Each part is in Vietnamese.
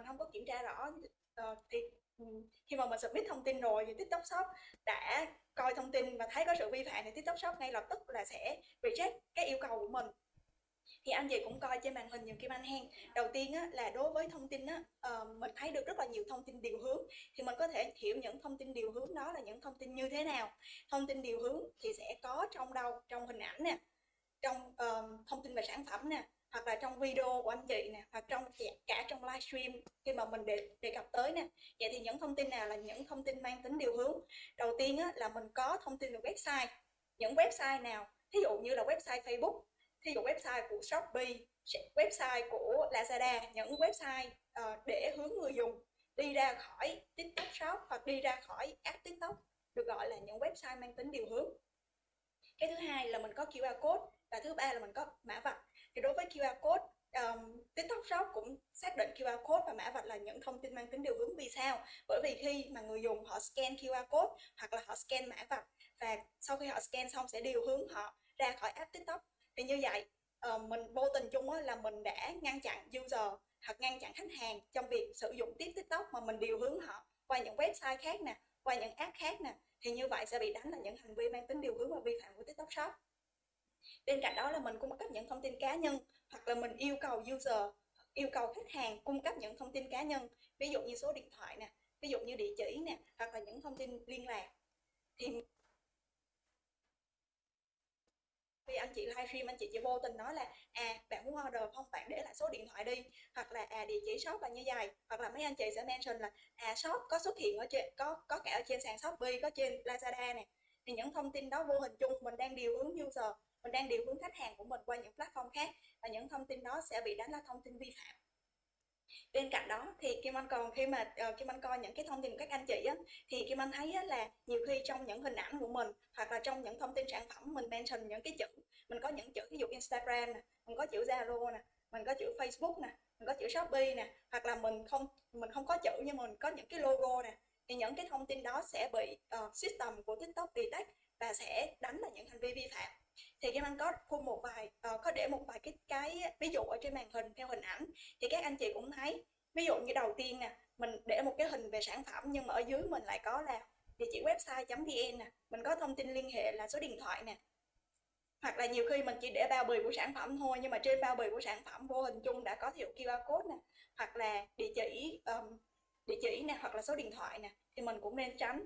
mình không có kiểm tra rõ uh, thì ừ, khi mà mình submit thông tin rồi thì TikTok Shop đã coi thông tin và thấy có sự vi phạm thì TikTok Shop ngay lập tức là sẽ reject cái yêu cầu của mình. Thì anh chị cũng coi trên màn hình nhiều kim anh hen. Đầu tiên á, là đối với thông tin á, uh, mình thấy được rất là nhiều thông tin điều hướng thì mình có thể hiểu những thông tin điều hướng đó là những thông tin như thế nào. Thông tin điều hướng thì sẽ có trong đâu trong hình ảnh nè trong uh, thông tin về sản phẩm nè hoặc là trong video của anh chị nè hoặc trong cả trong livestream khi mà mình đề, đề cập tới nè. Vậy thì những thông tin nào là những thông tin mang tính điều hướng? Đầu tiên á, là mình có thông tin về website. Những website nào? Thí dụ như là website facebook thí dụ website của shopee website của lazada những website uh, để hướng người dùng đi ra khỏi tiktok shop hoặc đi ra khỏi app tiktok được gọi là những website mang tính điều hướng. Cái thứ hai là mình có QR code và thứ ba là mình có mã vạch thì đối với QR code um, TikTok Shop cũng xác định QR code và mã vạch là những thông tin mang tính điều hướng vì sao? Bởi vì khi mà người dùng họ scan QR code hoặc là họ scan mã vạch và sau khi họ scan xong sẽ điều hướng họ ra khỏi app TikTok. Thì như vậy uh, mình vô tình chung là mình đã ngăn chặn user hoặc ngăn chặn khách hàng trong việc sử dụng tiếp TikTok mà mình điều hướng họ qua những website khác nè qua những app khác nè thì như vậy sẽ bị đánh là những hành vi mang tính điều hướng và vi phạm của TikTok Shop bên cạnh đó là mình cung cấp những thông tin cá nhân, hoặc là mình yêu cầu user, yêu cầu khách hàng cung cấp những thông tin cá nhân. Ví dụ như số điện thoại nè, ví dụ như địa chỉ nè, hoặc là những thông tin liên lạc. Thì khi anh chị livestream, anh chị chỉ vô tình nói là à bạn muốn order không? Bạn để lại số điện thoại đi. Hoặc là à địa chỉ shop là như vậy. Hoặc là mấy anh chị sẽ mention là à shop có xuất hiện ở trên, có có cả ở trên sàn shopee, có trên lazada nè. Thì những thông tin đó vô hình chung mình đang điều hướng user mình đang điều hướng khách hàng của mình qua những platform khác và những thông tin đó sẽ bị đánh là thông tin vi phạm. Bên cạnh đó thì Kim Anh còn khi mà uh, Kim Anh coi những cái thông tin của các anh chị á, thì Kim Anh thấy á, là nhiều khi trong những hình ảnh của mình hoặc là trong những thông tin sản phẩm mình mention những cái chữ mình có những chữ ví dụ Instagram nè mình có chữ Zalo nè mình có chữ Facebook nè mình có chữ Shopee nè hoặc là mình không mình không có chữ nhưng mình có những cái logo nè thì những cái thông tin đó sẽ bị uh, system của TikTok detect và sẽ đánh là những hành vi vi phạm thì Kim Anh có phun một vài uh, có để một vài cái cái ví dụ ở trên màn hình theo hình ảnh. Thì các anh chị cũng thấy ví dụ như đầu tiên nè mình để một cái hình về sản phẩm nhưng mà ở dưới mình lại có là địa chỉ website.vn nè mình có thông tin liên hệ là số điện thoại nè. Hoặc là nhiều khi mình chỉ để bao bì của sản phẩm thôi nhưng mà trên bao bì của sản phẩm vô hình chung đã có hiệu QR code nè hoặc là địa chỉ um, địa chỉ nè hoặc là số điện thoại nè thì mình cũng nên tránh.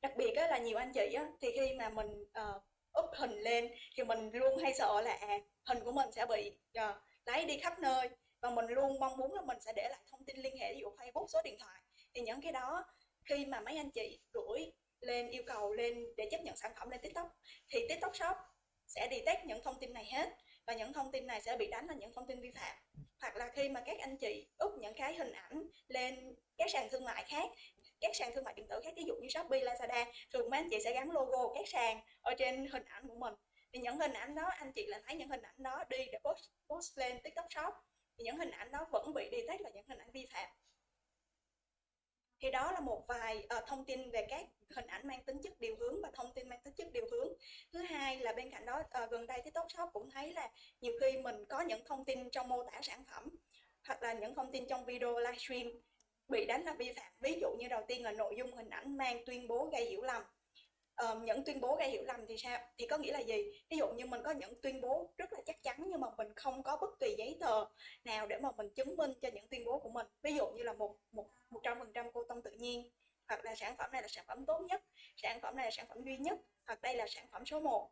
Đặc biệt á, là nhiều anh chị á, thì khi mà mình uh, up hình lên thì mình luôn hay sợ là à, hình của mình sẽ bị uh, lấy đi khắp nơi. Và mình luôn mong muốn là mình sẽ để lại thông tin liên hệ ví dụ Facebook số điện thoại. Thì những cái đó khi mà mấy anh chị gửi lên yêu cầu lên để chấp nhận sản phẩm lên TikTok thì TikTok Shop sẽ detect những thông tin này hết. Và những thông tin này sẽ bị đánh là những thông tin vi phạm. Hoặc là khi mà các anh chị up những cái hình ảnh lên các sàn thương mại khác các sàn thương mại điện tử khác ví dụ như Shopee, Lazada thường mấy anh chị sẽ gắn logo các sàn ở trên hình ảnh của mình. Thì những hình ảnh đó anh chị là thấy những hình ảnh đó đi để post, post lên TikTok Shop thì những hình ảnh đó vẫn bị detect là những hình ảnh vi phạm. Thì đó là một vài uh, thông tin về các hình ảnh mang tính chất điều hướng và thông tin mang tính chất điều hướng. Thứ hai là bên cạnh đó uh, gần đây TikTok Shop cũng thấy là nhiều khi mình có những thông tin trong mô tả sản phẩm hoặc là những thông tin trong video livestream bị đánh là vi phạm. Ví dụ như đầu tiên là nội dung hình ảnh mang tuyên bố gây hiểu lầm. Uh, những tuyên bố gây hiểu lầm thì sao? Thì có nghĩa là gì? Ví dụ như mình có những tuyên bố rất là chắc chắn nhưng mà mình không có bất kỳ giấy tờ nào để mà mình chứng minh cho những tuyên bố của mình. Ví dụ như là một một một trăm phần trăm cô tông tự nhiên hoặc là sản phẩm này là sản phẩm tốt nhất sản phẩm này là sản phẩm duy nhất hoặc đây là sản phẩm số 1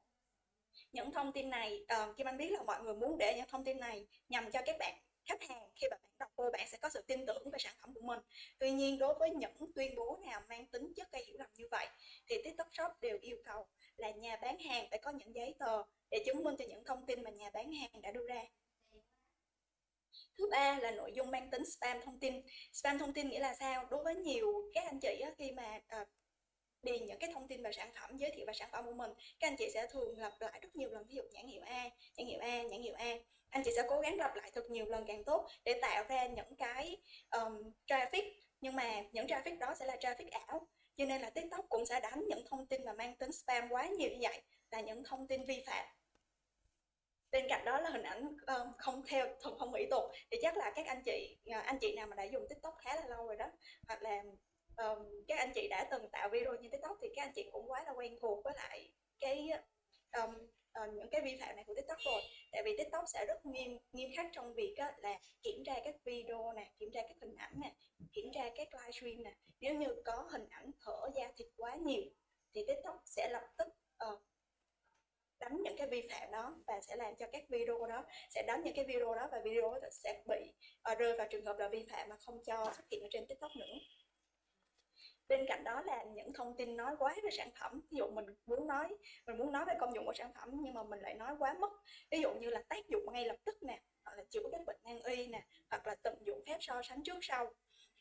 những thông tin này uh, Kim Anh biết là mọi người muốn để những thông tin này nhằm cho các bạn khách hàng khi mà bạn đọc vô bạn sẽ có sự tin tưởng về sản phẩm của mình. Tuy nhiên đối với những tuyên bố nào mang tính chất gây hiểu lầm như vậy thì tiktok shop đều yêu cầu là nhà bán hàng phải có những giấy tờ để chứng minh cho những thông tin mà nhà bán hàng đã đưa ra. Thứ ba là nội dung mang tính spam thông tin. Spam thông tin nghĩa là sao? Đối với nhiều các anh chị á, khi mà à, điền những cái thông tin về sản phẩm giới thiệu về sản phẩm của mình các anh chị sẽ thường lặp lại rất nhiều lần ví dụ nhãn hiệu A nhãn hiệu A nhãn hiệu A. Anh chị sẽ cố gắng lặp lại thật nhiều lần càng tốt để tạo ra những cái um, traffic. Nhưng mà những traffic đó sẽ là traffic ảo. Cho nên là tiktok cũng sẽ đánh những thông tin mà mang tính spam quá nhiều như vậy là những thông tin vi phạm. Bên cạnh đó là hình ảnh um, không theo thuần phong mỹ tục. Thì chắc là các anh chị à, anh chị nào mà đã dùng tiktok khá là lâu rồi đó hoặc là um, các anh chị đã từng tạo video trên tiktok thì các anh chị cũng quá là quen thuộc với lại cái um, uh, những cái vi phạm này của tiktok rồi. Tại vì tiktok sẽ rất nghiêm nghiêm khắc trong việc á, là kiểm tra các video nè kiểm tra các hình ảnh nè kiểm tra các livestream nè. Nếu như có hình ảnh thở da thịt quá nhiều thì tiktok sẽ lập tức uh, đánh những cái vi phạm đó và sẽ làm cho các video đó sẽ đánh những cái video đó và video đó sẽ bị uh, rơi vào trường hợp là vi phạm mà không cho xuất hiện ở trên tiktok nữa bên cạnh đó là những thông tin nói quá về sản phẩm. Ví dụ mình muốn nói mình muốn nói về công dụng của sản phẩm nhưng mà mình lại nói quá mất ví dụ như là tác dụng ngay lập tức nè hoặc là chữa các bệnh nan y nè hoặc là tận dụng phép so sánh trước sau.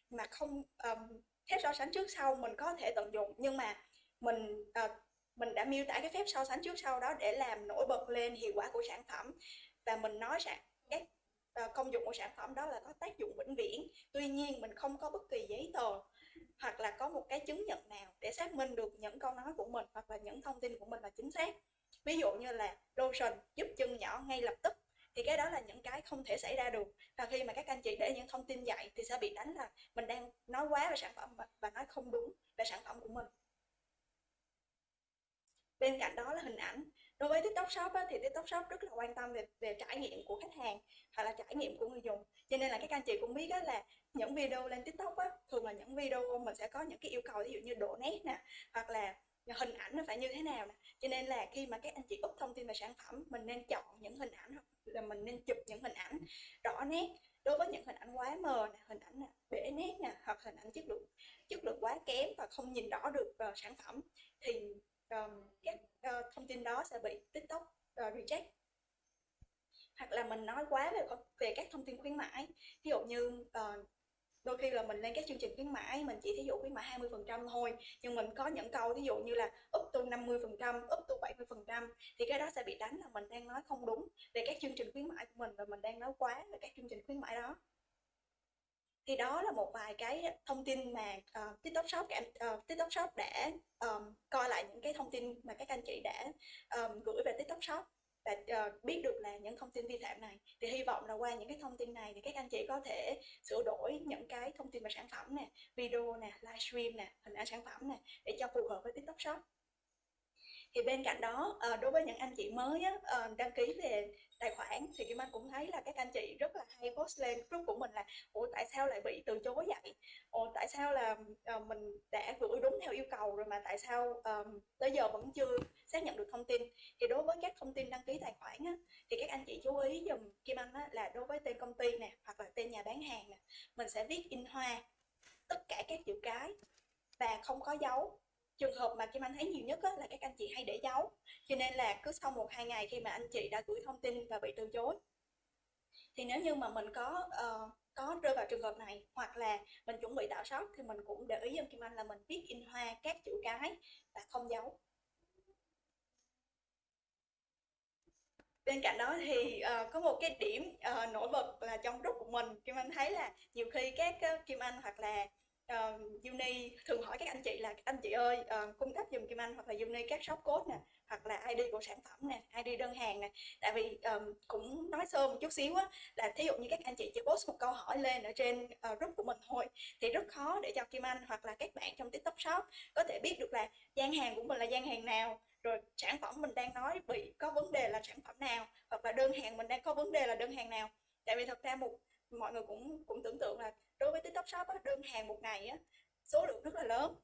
Mà không um, phép so sánh trước sau mình có thể tận dụng nhưng mà mình uh, mình đã miêu tả cái phép so sánh trước sau đó để làm nổi bật lên hiệu quả của sản phẩm. Và mình nói rằng các ờ, công dụng của sản phẩm đó là có tác dụng vĩnh viễn. Tuy nhiên mình không có bất kỳ giấy tờ hoặc là có một cái chứng nhận nào để xác minh được những câu nói của mình hoặc là những thông tin của mình là chính xác. Ví dụ như là lotion giúp chân nhỏ ngay lập tức, thì cái đó là những cái không thể xảy ra được. Và khi mà các anh chị để những thông tin dạy thì sẽ bị đánh là mình đang nói quá về sản phẩm và nói không đúng về sản phẩm của mình. Bên cạnh đó là hình ảnh đối với tiktok shop á, thì tiktok shop rất là quan tâm về về trải nghiệm của khách hàng hoặc là trải nghiệm của người dùng. Cho nên là các anh chị cũng biết á, là những video lên tiktok á, thường là những video mình sẽ có những cái yêu cầu ví dụ như độ nét nè hoặc là hình ảnh nó phải như thế nào nè. Cho nên là khi mà các anh chị úp thông tin về sản phẩm mình nên chọn những hình ảnh hoặc là mình nên chụp những hình ảnh rõ nét. Đối với những hình ảnh quá mờ nè hình ảnh nè bể nét nè hoặc hình ảnh chất lượng chất lượng quá kém và không nhìn rõ được uh, sản phẩm thì um, các uh, thông tin đó sẽ bị tiktok uh, reject. Hoặc là mình nói quá về về các thông tin khuyến mãi. Ví dụ như uh, đôi khi là mình lên các chương trình khuyến mãi mình chỉ thí dụ khuyến mãi 20 phần trăm thôi. Nhưng mình có những câu thí dụ như là up to 50 phần trăm up to 70 phần trăm thì cái đó sẽ bị đánh là mình đang nói không đúng về các chương trình khuyến mãi của mình và mình đang nói quá về các chương trình khuyến mãi đó thì đó là một vài cái thông tin mà uh, TikTok Shop uh, TikTok Shop đã um, coi lại những cái thông tin mà các anh chị đã um, gửi về TikTok Shop và uh, biết được là những thông tin vi phạm này. Thì hy vọng là qua những cái thông tin này thì các anh chị có thể sửa đổi những cái thông tin về sản phẩm nè video nè livestream nè hình ảnh sản phẩm nè để cho phù hợp với TikTok Shop. Thì bên cạnh đó đối với những anh chị mới á, đăng ký về tài khoản thì Kim Anh cũng thấy là các anh chị rất là hay post lên group của mình là ủa tại sao lại bị từ chối vậy? Ủa tại sao là uh, mình đã gửi đúng theo yêu cầu rồi mà tại sao um, tới giờ vẫn chưa xác nhận được thông tin? Thì đối với các thông tin đăng ký tài khoản á, thì các anh chị chú ý dùm Kim Anh á, là đối với tên công ty nè hoặc là tên nhà bán hàng nè mình sẽ viết in hoa tất cả các chữ cái và không có dấu. Trường hợp mà Kim Anh thấy nhiều nhất á, là các anh chị hay để dấu cho nên là cứ sau một hai ngày khi mà anh chị đã gửi thông tin và bị từ chối. Thì nếu như mà mình có uh, có rơi vào trường hợp này hoặc là mình chuẩn bị tạo shop thì mình cũng để ý cho Kim Anh là mình viết in hoa các chữ cái và không giấu. Bên cạnh đó thì uh, có một cái điểm uh, nổi bật là trong group của mình Kim Anh thấy là nhiều khi các uh, Kim Anh hoặc là uh, Uni thường hỏi các anh chị là anh chị ơi uh, cung cấp dùm Kim Anh hoặc là Uni các shop code nè hoặc là ID của sản phẩm nè ID đơn hàng nè. Tại vì um, cũng nói sơ một chút xíu á là thí dụ như các anh chị chỉ post một câu hỏi lên ở trên uh, group của mình thôi thì rất khó để cho Kim Anh hoặc là các bạn trong TikTok shop có thể biết được là gian hàng của mình là gian hàng nào rồi sản phẩm mình đang nói bị có vấn đề là sản phẩm nào hoặc là đơn hàng mình đang có vấn đề là đơn hàng nào. Tại vì thật ra một mọi người cũng cũng tưởng tượng là đối với tiktok shop á, đơn hàng một ngày á, số lượng rất là lớn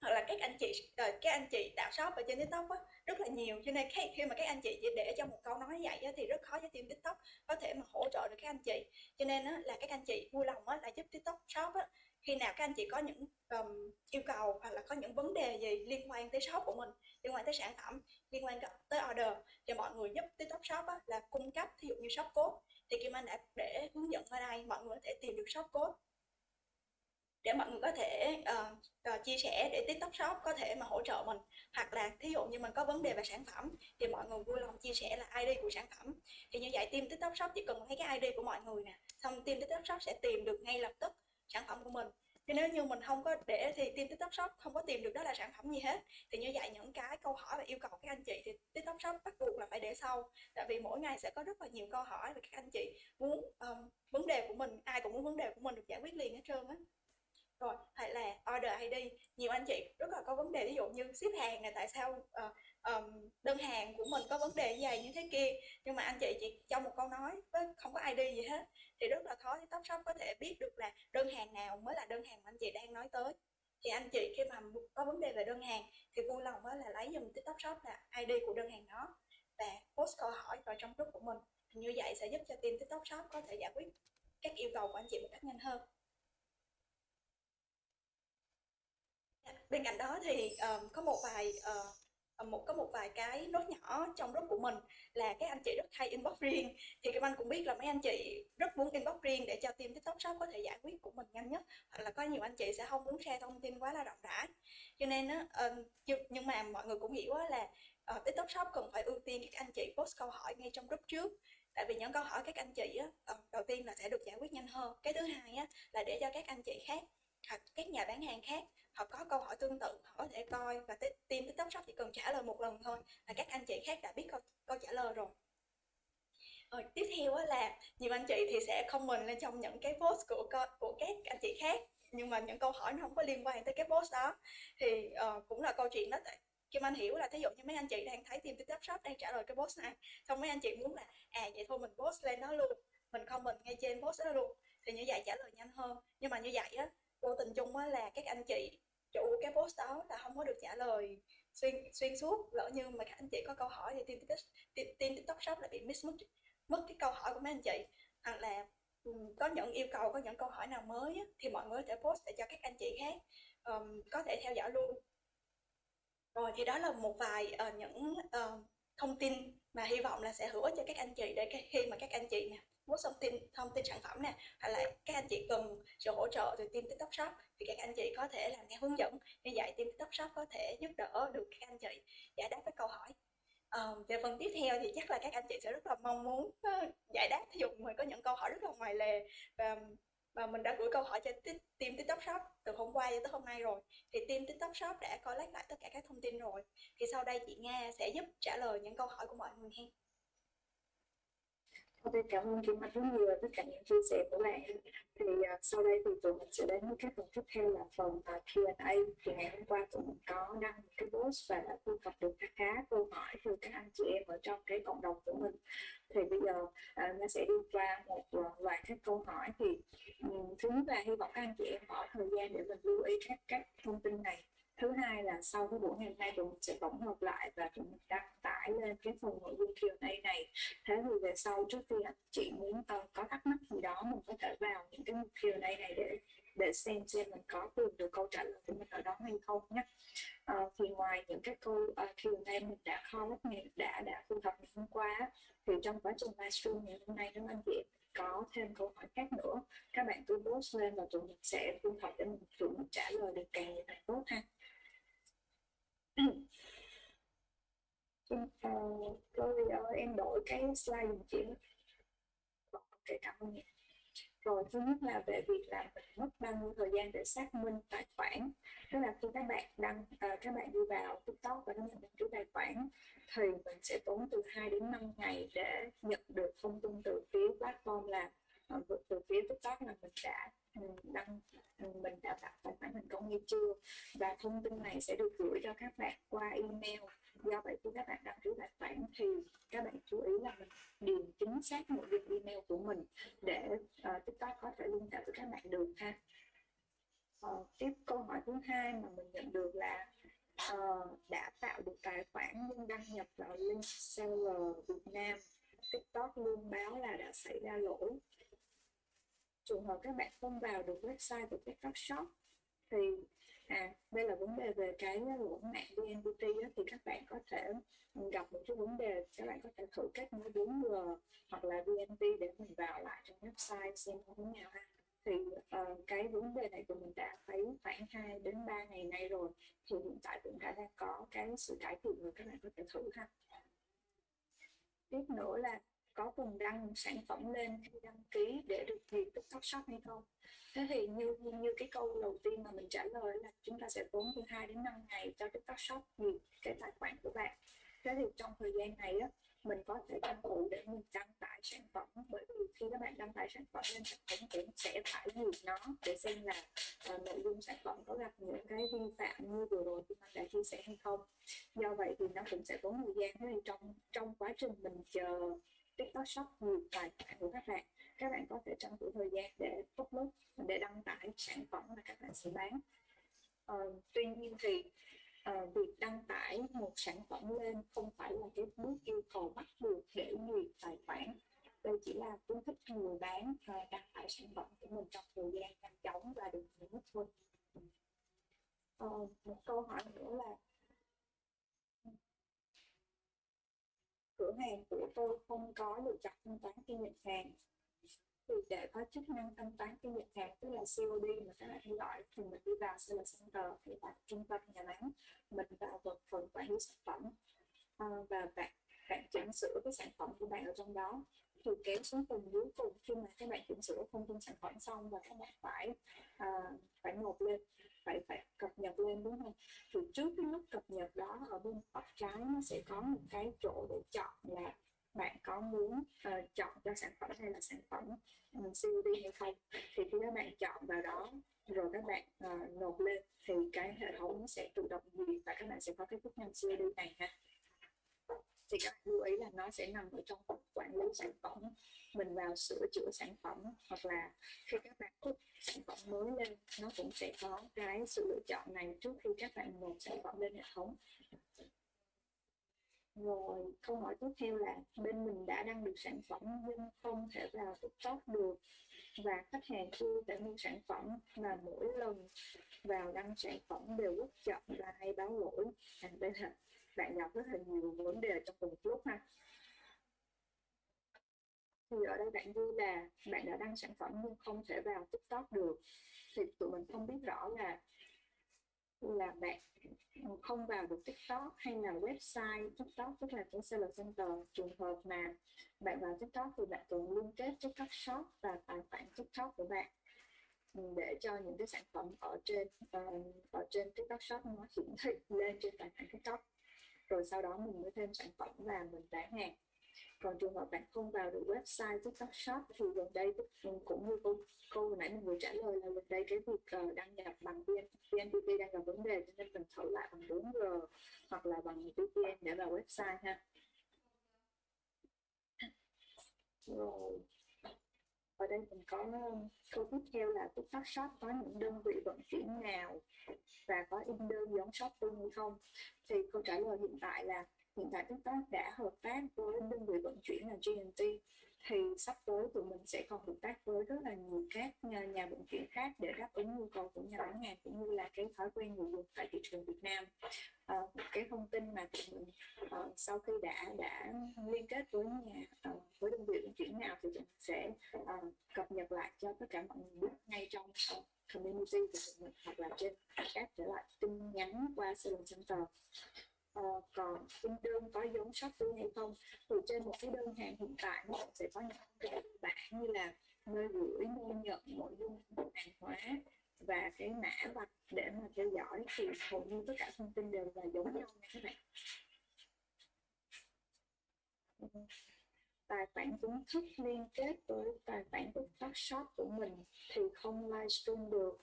hoặc là các anh chị ờ, các anh chị tạo shop ở trên tiktok á, rất là nhiều. Cho nên khi, khi mà các anh chị chỉ để cho một câu nói vậy á, thì rất khó cho team tiktok có thể mà hỗ trợ được các anh chị. Cho nên á, là các anh chị vui lòng á, là giúp tiktok shop á, khi nào các anh chị có những um, yêu cầu hoặc là có những vấn đề gì liên quan tới shop của mình liên quan tới sản phẩm liên quan tới order thì mọi người giúp tiktok shop á, là cung cấp. Thí dụ như shop code thì Kim Anh đã để hướng dẫn ở đây mọi người có thể tìm được shop code để mọi người có thể uh, uh, chia sẻ để TikTok Shop có thể mà hỗ trợ mình. Hoặc là thí dụ như mình có vấn đề về sản phẩm thì mọi người vui lòng chia sẻ là ID của sản phẩm. Thì như vậy team TikTok Shop chỉ cần thấy cái ID của mọi người nè xong team TikTok Shop sẽ tìm được ngay lập tức sản phẩm của mình. Thì nếu như mình không có để thì team tiktok shop không có tìm được đó là sản phẩm gì hết. Thì như vậy những cái câu hỏi và yêu cầu các anh chị thì tiktok shop bắt buộc là phải để sau. Tại vì mỗi ngày sẽ có rất là nhiều câu hỏi và các anh chị muốn um, vấn đề của mình ai cũng muốn vấn đề của mình được giải quyết liền hết trơn á rồi hay là order ID nhiều anh chị rất là có vấn đề ví dụ như ship hàng này tại sao uh, um, đơn hàng của mình có vấn đề gì như thế kia. Nhưng mà anh chị chỉ trong một câu nói với không có ID gì hết. Thì rất là khó để top shop có thể biết được là đơn hàng nào mới là đơn hàng mà anh chị đang nói tới. Thì anh chị khi mà có vấn đề về đơn hàng thì vui lòng là lấy dùm TikTok Shop là ID của đơn hàng đó và post câu hỏi vào trong group của mình. Như vậy sẽ giúp cho team TikTok Shop có thể giải quyết các yêu cầu của anh chị một cách nhanh hơn. Bên cạnh đó thì um, có một vài uh, một có một vài cái nốt nhỏ trong group của mình là các anh chị rất hay inbox riêng. Thì các anh cũng biết là mấy anh chị rất muốn inbox riêng để cho team tiktok shop có thể giải quyết của mình nhanh nhất hoặc là có nhiều anh chị sẽ không muốn share thông tin quá là rộng rãi. Cho nên uh, um, nhưng mà mọi người cũng hiểu là uh, tiktok shop cần phải ưu tiên các anh chị post câu hỏi ngay trong group trước. Tại vì những câu hỏi các anh chị á, đầu tiên là sẽ được giải quyết nhanh hơn. Cái thứ hai á, là để cho các anh chị khác hoặc các nhà bán hàng khác họ có câu hỏi tương tự họ có thể coi và team tiktok shop chỉ cần trả lời một lần thôi là các anh chị khác đã biết câu, câu trả lời rồi. Rồi tiếp theo là nhiều anh chị thì sẽ comment lên trong những cái post của của các anh chị khác nhưng mà những câu hỏi nó không có liên quan tới cái post đó. Thì uh, cũng là câu chuyện đó tại Kim Anh hiểu là thí dụ như mấy anh chị đang thấy team tiktok shop đang trả lời cái post này xong mấy anh chị muốn là à vậy thôi mình post lên nó luôn mình comment ngay trên post đó luôn thì như vậy trả lời nhanh hơn. Nhưng mà như vậy á vô tình chung á là các anh chị chủ cái post đó là không có được trả lời xuyên xuyên suốt. Lỡ như mà các anh chị có câu hỏi thì team tiktok team tiktok shop lại bị miss mất mất cái câu hỏi của mấy anh chị. Hoặc là có những yêu cầu có những câu hỏi nào mới á, thì mọi người có thể post để cho các anh chị khác um, có thể theo dõi luôn. Rồi thì đó là một vài uh, những uh, thông tin mà hy vọng là sẽ hữu ích cho các anh chị để khi mà các anh chị nè post thông tin thông tin sản phẩm nè hoặc là các anh chị cần sự hỗ trợ từ team tiktok shop thì các anh chị có thể làm theo hướng dẫn như vậy team tiktok shop có thể giúp đỡ được các anh chị giải đáp các câu hỏi. Uh, về phần tiếp theo thì chắc là các anh chị sẽ rất là mong muốn uh, giải đáp. Thí dụ mình có những câu hỏi rất là ngoài lề và và mình đã gửi câu hỏi cho team tiktok shop từ hôm qua cho tới hôm nay rồi thì team tiktok shop đã collect lại tất cả các thông tin rồi. Thì sau đây chị nga sẽ giúp trả lời những câu hỏi của mọi người hen. Ok, cảm ơn Kim Anh rất nhiều tất cả những chia sẻ của bạn. Thì uh, sau đây thì tụi mình sẽ đến với các phần tiếp theo là phần à, uh, Q&A. Thì ngày hôm qua tụi mình có đăng một cái post và đã thu thập được khá khá câu hỏi từ các anh chị em ở trong cái cộng đồng của mình. Thì bây giờ uh, nó sẽ đi qua một uh, loạt các câu hỏi. Thì um, thứ nhất là hy vọng các anh chị em bỏ thời gian để mình lưu ý các các thông tin này thứ hai là sau cái buổi ngày hôm nay tụi mình sẽ tổng hợp lại và tụi mình đăng tải lên cái phần nội dung Q&A này. Thế thì về sau trước khi anh chị muốn có thắc mắc gì đó mình có thể vào những cái Q&A này để để xem xem mình có tìm được câu trả lời của mình ở đó hay không nhé. À, thì ngoài những cái câu ờ, uh, Q&A mình đã kho đã đã thu thập ngày hôm qua thì trong quá trình livestream ngày hôm nay các anh chị có thêm câu hỏi khác nữa các bạn cứ post lên và tụi mình sẽ thu thập để mình tụi mình trả lời được càng nhiều càng tốt ha chúng ta có video em đổi cái slide dùm chị. Để cảm ơn rồi thứ nhất là về việc là mình mất bao nhiêu thời gian để xác minh tài khoản. Tức là khi các bạn đăng à, các bạn đi vào tiktok và đăng nhập chủ tài khoản thì mình sẽ tốn từ 2 đến 5 ngày để nhận được thông tin từ phía platform là Ờ, từ phía tiktok là mình đã ừ, đăng ừ, mình đã tạo tài khoản thành công hay chưa? Và thông tin này sẽ được gửi cho các bạn qua email. Do vậy khi các bạn đăng ký tài khoản thì các bạn chú ý là mình điền chính xác nội dung email của mình để ờ, uh, tiktok có thể liên hệ với các bạn được ha. Uh, tiếp câu hỏi thứ hai mà mình nhận được là uh, đã tạo được tài khoản nhưng đăng nhập vào link seller Việt Nam. TikTok luôn báo là đã xảy ra lỗi trường hợp các bạn không vào được website của TikTok Shop thì à đây là vấn đề về cái lỗi mạng VNPT đó, thì các bạn có thể gặp một cái vấn đề các bạn có thể thử kết nối 4G hoặc là VNP để mình vào lại trong website xem như thế nào ha. Thì uh, cái vấn đề này của mình đã thấy khoảng 2 đến 3 ngày nay rồi thì hiện tại cũng đã đang có cái sự cải thiện rồi các bạn có thể thử ha. Tiếp nữa là có cùng đăng sản phẩm lên khi đăng ký để được duyệt TikTok Shop hay không? Thế thì như như cái câu đầu tiên mà mình trả lời là chúng ta sẽ tốn từ 2 đến 5 ngày cho TikTok Shop duyệt cái tài khoản của bạn. Thế thì trong thời gian này á mình có thể tranh thủ để mình đăng tải sản phẩm bởi vì khi các bạn đăng tải sản phẩm lên sản phẩm cũng sẽ phải duyệt nó để xem là uh, nội dung sản phẩm có gặp những cái vi phạm như vừa rồi mình đã chia sẻ hay không. Do vậy thì nó cũng sẽ tốn thời gian. Thế thì trong trong quá trình mình chờ TikTok Shop duyệt tài khoản của các bạn. Các bạn có thể tranh thủ thời gian để upload để đăng tải sản phẩm mà các bạn sẽ bán. Uh, tuy nhiên thì uh, việc đăng tải một sản phẩm lên không phải là cái bước yêu cầu bắt buộc để duyệt tài khoản. Đây chỉ là khuyến khích người bán uh, đăng tải sản phẩm của mình trong thời gian nhanh chóng và được nhiều thôi. Uh, một câu hỏi nữa là cửa hàng của tôi không có lựa chọn thanh toán khi nhận hàng. Thì để có chức năng thanh toán khi nhận hàng tức là COD mà các bạn gọi thì mình đi vào Seller Center thì tại trung tâm nhà bán mình vào vật phần quản lý sản phẩm. À, và bạn bạn chỉnh sửa cái sản phẩm của bạn ở trong đó. Thì kéo xuống phần dưới cùng khi mà các bạn chỉnh sửa thông tin sản phẩm xong và các bạn phải à, phải nộp lên phải phải cập nhật lên đúng không? Thì trước cái lúc cập nhật đó ở bên góc trái nó sẽ có một cái chỗ để chọn là bạn có muốn uh, chọn cho sản phẩm hay là sản phẩm ừ, um, COD hay không? Thì khi các bạn chọn vào đó rồi các bạn uh, nộp lên. Thì cái hệ thống sẽ tự động duyệt và các bạn sẽ có cái chức năng COD này ha thì các bạn lưu ý là nó sẽ nằm ở trong quản lý sản phẩm. Mình vào sửa chữa sản phẩm hoặc là khi các bạn thúc sản phẩm mới lên, nó cũng sẽ có cái sự lựa chọn này trước khi các bạn nộp sản phẩm lên hệ thống. Rồi, câu hỏi tiếp theo là bên mình đã đăng được sản phẩm nhưng không thể vào TikTok được và khách hàng chưa thể mua sản phẩm mà mỗi lần vào đăng sản phẩm đều rất chậm và hay báo lỗi. Thành đây là bạn gặp rất là nhiều vấn đề trong cùng lúc ha. Thì ở đây bạn như là bạn đã đăng sản phẩm nhưng không thể vào tiktok được. Thì tụi mình không biết rõ là là bạn không vào được tiktok hay là website tiktok tức là cái seller center trường hợp mà bạn vào tiktok thì bạn cần liên kết tiktok shop và tài khoản tiktok của bạn để cho những cái sản phẩm ở trên uh, ở trên tiktok shop nó hiển thị lên trên tài khoản tiktok rồi sau đó mình mới thêm sản phẩm và mình bán hàng. Còn trường hợp bạn không vào được website TikTok Shop thì gần đây cũng như câu câu nãy mình vừa trả lời là gần đây cái việc uh, đăng nhập bằng VNPT đang gặp vấn đề cho nên mình thử lại bằng 4G hoặc là bằng VPN để vào website ha. Rồi ở đây mình có ờ, câu tiếp theo là TikTok Shop có những đơn vị vận chuyển nào và có in đơn giống Shopee hay không? Thì câu trả lời hiện tại là hiện tại TikTok đã hợp tác với đơn vị vận chuyển là GNT thì sắp tới tụi mình sẽ còn hợp tác với rất là nhiều các nhà, nhà vận chuyển khác để đáp ứng nhu cầu của nhà bán hàng cũng như là cái thói quen người dùng tại thị trường Việt Nam. À, cái thông tin mà tụi mình à, sau khi đã đã liên kết với nhà à, với đơn vị vận chuyển nào thì tụi mình sẽ à, cập nhật lại cho tất cả mọi người biết ngay trong community của tụi mình hoặc là trên các trở lại tin nhắn qua Sales Center uh, còn in đơn có giống Shopee hay không? Thì trên một cái đơn hàng hiện tại nó sẽ có những cái bản như là nơi gửi nơi nhận nội dung hàng hóa và cái mã vạch để mà theo dõi. Thì hầu như tất cả thông tin đều là giống nhau nha các bạn. Ừ. Tài khoản chính thức liên kết với tài khoản TikTok Shop của mình thì không livestream được.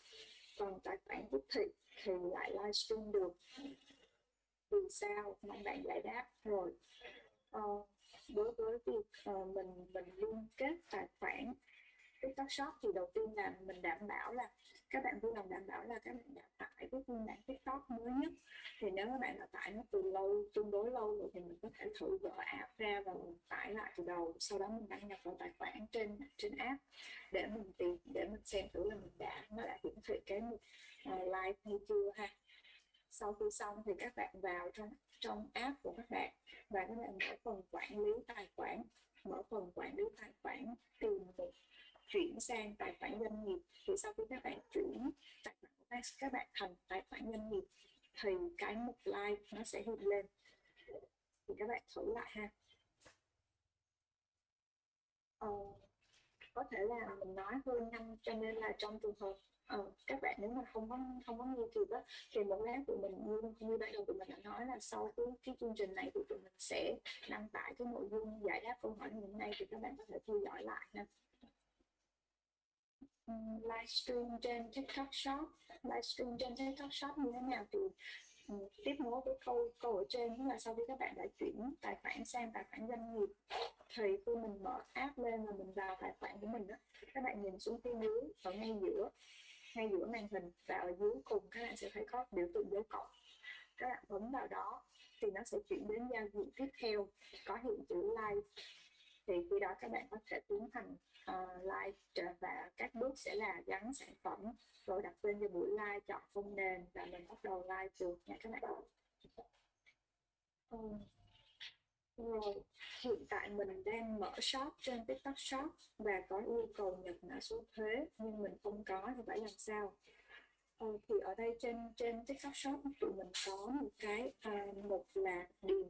Còn tài khoản tiếp thị thì lại livestream được vì sao? Mong bạn giải đáp rồi. Uh, đối với việc uh, mình mình liên kết tài khoản TikTok Shop thì đầu tiên là mình đảm bảo là các bạn vui lòng đảm bảo là các bạn đã tải cái phiên bản TikTok mới nhất. Thì nếu các bạn đã tải nó từ lâu tương đối lâu rồi thì mình có thể thử gỡ app ra và mình tải lại từ đầu. Sau đó mình đăng nhập vào tài khoản trên trên app để mình tìm để mình xem thử là mình đã nó đã hiển thị cái ờ, mục uh, live hay chưa ha sau khi xong thì các bạn vào trong trong app của các bạn và các bạn mở phần quản lý tài khoản, mở phần quản lý tài khoản tìm một chuyển sang tài khoản doanh nghiệp. Thì sau khi các bạn chuyển tài khoản của các bạn thành tài khoản doanh nghiệp thì cái mục like nó sẽ hiện lên. Thì các bạn thử lại ha uh, có thể là mình nói hơi nhanh cho nên là trong trường hợp uh, các bạn nếu mà không có không có nghe kịp á thì một lát tụi mình như như ban đầu tụi mình đã nói là sau cái cái chương trình này thì tụi mình sẽ đăng tải cái nội dung giải đáp câu hỏi như hôm nay thì các bạn có thể theo dõi lại nha. Ừ, Livestream trên TikTok Shop. Livestream trên TikTok Shop như thế nào thì um, tiếp nối với câu câu ở trên tức là sau khi các bạn đã chuyển tài khoản sang tài khoản doanh nghiệp thì khi mình mở app lên và mình vào tài khoản của mình đó các bạn nhìn xuống phía dưới ở ngay giữa ngay giữa màn hình và ở dưới cùng các bạn sẽ thấy có biểu tượng dấu cộng. Các bạn bấm vào đó thì nó sẽ chuyển đến giao diện tiếp theo có hiện chữ live thì khi đó các bạn có thể tiến hành ờ, uh, live và các bước sẽ là gắn sản phẩm rồi đặt tên cho buổi live chọn phông nền và mình bắt đầu live được nha các bạn. Um, rồi hiện tại mình đang mở shop trên tiktok shop và có yêu cầu nhập mã số thuế nhưng mình không có thì phải làm sao? Ờ, thì ở đây trên trên tiktok shop tụi mình có một cái à, một là điền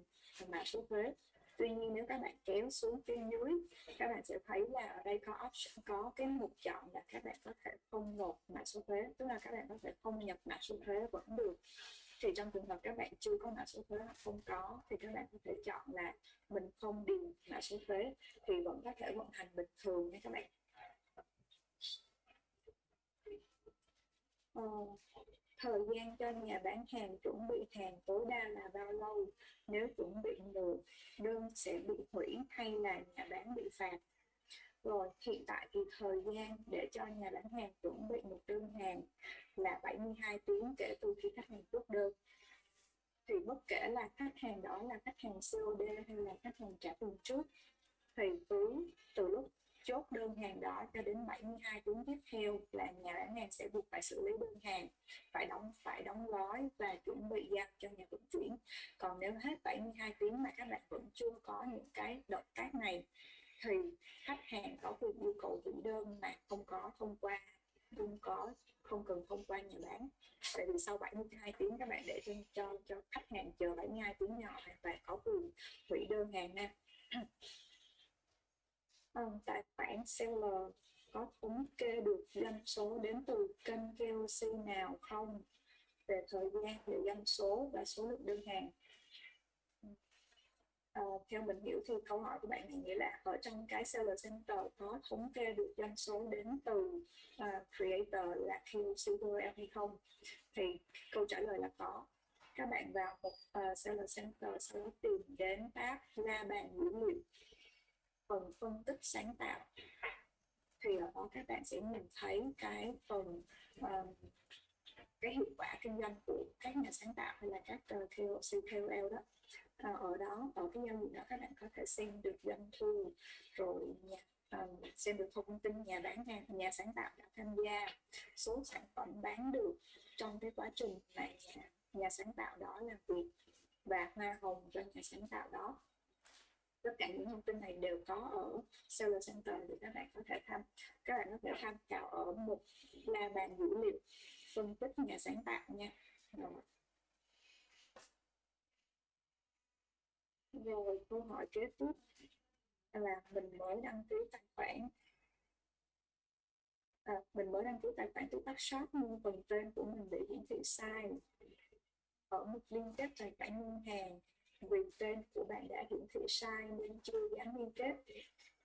mã số thuế. Tuy nhiên nếu các bạn kéo xuống phía dưới các bạn sẽ thấy là ở đây có option có cái mục chọn là các bạn có thể không nộp mã số thuế tức là các bạn có thể không nhập mã số thuế vẫn được thì trong trường hợp các bạn chưa có mã số thuế hoặc không có thì các bạn có thể chọn là mình không điền mã số thuế thì vẫn có thể vận hành bình thường nha các bạn. Ờ, thời gian cho nhà bán hàng chuẩn bị hàng tối đa là bao lâu? Nếu chuẩn bị muộn đơn sẽ bị hủy hay là nhà bán bị phạt? Rồi, hiện tại thì thời gian để cho nhà bán hàng chuẩn bị một đơn hàng là 72 tiếng kể từ khi khách hàng chốt đơn. Thì bất kể là khách hàng đó là khách hàng COD hay là khách hàng trả tiền trước, thì cứ từ lúc chốt đơn hàng đó cho đến 72 tiếng tiếp theo là nhà bán hàng sẽ buộc phải xử lý đơn hàng, phải đóng phải đóng gói và chuẩn bị giao cho nhà vận chuyển. Còn nếu hết 72 tiếng mà các bạn vẫn chưa có những cái động tác này thì khách hàng có quyền yêu cầu hủy đơn mà không có thông qua không có không cần thông qua nhà bán. Tại vì sau 72 tiếng các bạn để cho cho, cho khách hàng chờ 72 tiếng nhỏ và có quyền hủy đơn hàng nha. À, tài khoản seller có thống kê được doanh số đến từ kênh KOC nào không? Về thời gian về doanh số và số lượng đơn hàng uh, theo mình hiểu thì câu hỏi của bạn này nghĩa là ở trong cái seller center có thống kê được doanh số đến từ uh, creator là QC hay không? Thì câu trả lời là có. Các bạn vào một uh, seller center sau đó tìm đến tab la bàn dữ liệu phần phân tích sáng tạo. Thì ở đó các bạn sẽ nhìn thấy cái phần um, cái hiệu quả kinh doanh của các nhà sáng tạo hay là các uh, KOC, KOL đó à, ở đó ở cái giao diện đó các bạn có thể xem được doanh thu rồi nhà, um, xem được thông tin nhà bán hàng nhà sáng tạo đã tham gia số sản phẩm bán được trong cái quá trình mà nhà, nhà sáng tạo đó làm việc và hoa hồng cho nhà sáng tạo đó tất cả những thông tin này đều có ở Seller Center để các bạn có thể tham các bạn có thể tham khảo ở một la bàn dữ liệu phân tích nhà sáng tạo nha rồi. Rồi câu hỏi kế tiếp là mình mới đăng ký tài khoản. À, mình mới đăng ký tài khoản TikTok Shop nhưng phần tên của mình bị hiển thị sai ở một liên kết tài khoản ngân hàng vì tên của bạn đã hiển thị sai nên chưa dám liên kết.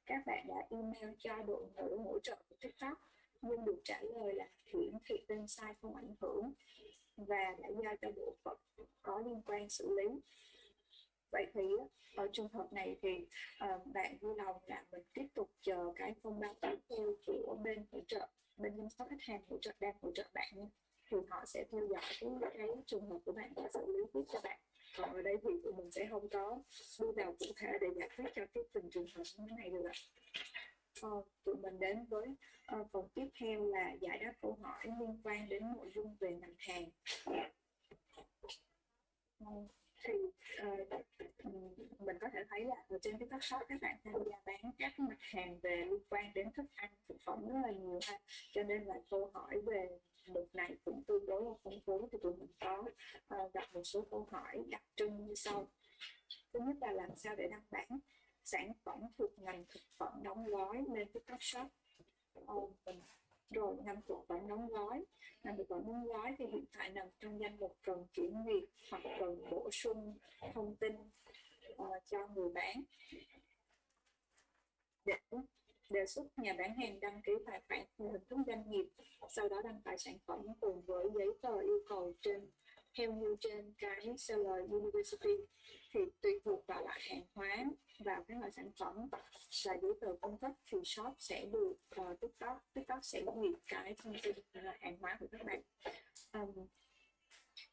Các bạn đã email cho đội ngũ hỗ trợ của TikTok nhưng được trả lời là hiển thị tên sai không ảnh hưởng và đã giao cho bộ phận có liên quan xử lý vậy thì ở trường hợp này thì uh, bạn vui lòng là mình tiếp tục chờ cái thông báo tiếp theo của bên hỗ trợ bên chăm sóc khách hàng hỗ trợ đang hỗ trợ bạn thì họ sẽ theo dõi cái, cái trường hợp của bạn và xử lý tiếp cho bạn. Còn ở đây thì tụi mình sẽ không có đi vào cụ thể để giải quyết cho cái từng trường hợp như thế này được ạ. Uh, tụi mình đến với uh, phần tiếp theo là giải đáp câu hỏi liên quan đến nội dung về ngành hàng. Uh, thì uh, mình có thể thấy là ở trên cái TikTok shop các bạn tham gia bán các mặt hàng về liên quan đến thức ăn thực phẩm rất là nhiều ha. Cho nên là câu hỏi về mục này cũng tương đối là phong phú thì tụi mình có uh, gặp một số câu hỏi đặc trưng như sau. Thứ nhất là làm sao để đăng bản sản phẩm thuộc ngành thực phẩm đóng gói lên TikTok Shop? Uh, rồi ngâm thực phẩm đóng gói. Ngành thực phẩm đóng gói thì hiện tại nằm trong danh mục cần chuyển việc hoặc cần bổ sung thông tin uh, cho người bán. Để đề xuất nhà bán hàng đăng ký tài khoản theo hình thức doanh nghiệp sau đó đăng tải sản phẩm cùng với giấy tờ yêu cầu trên theo như trên cái seller university thì tùy thuộc vào loại hàng hóa và cái loại sản phẩm và giấy tờ cung cấp thì shop sẽ được uh, tiktok tiktok sẽ duyệt cái thông tin là hàng hóa của các bạn. Um,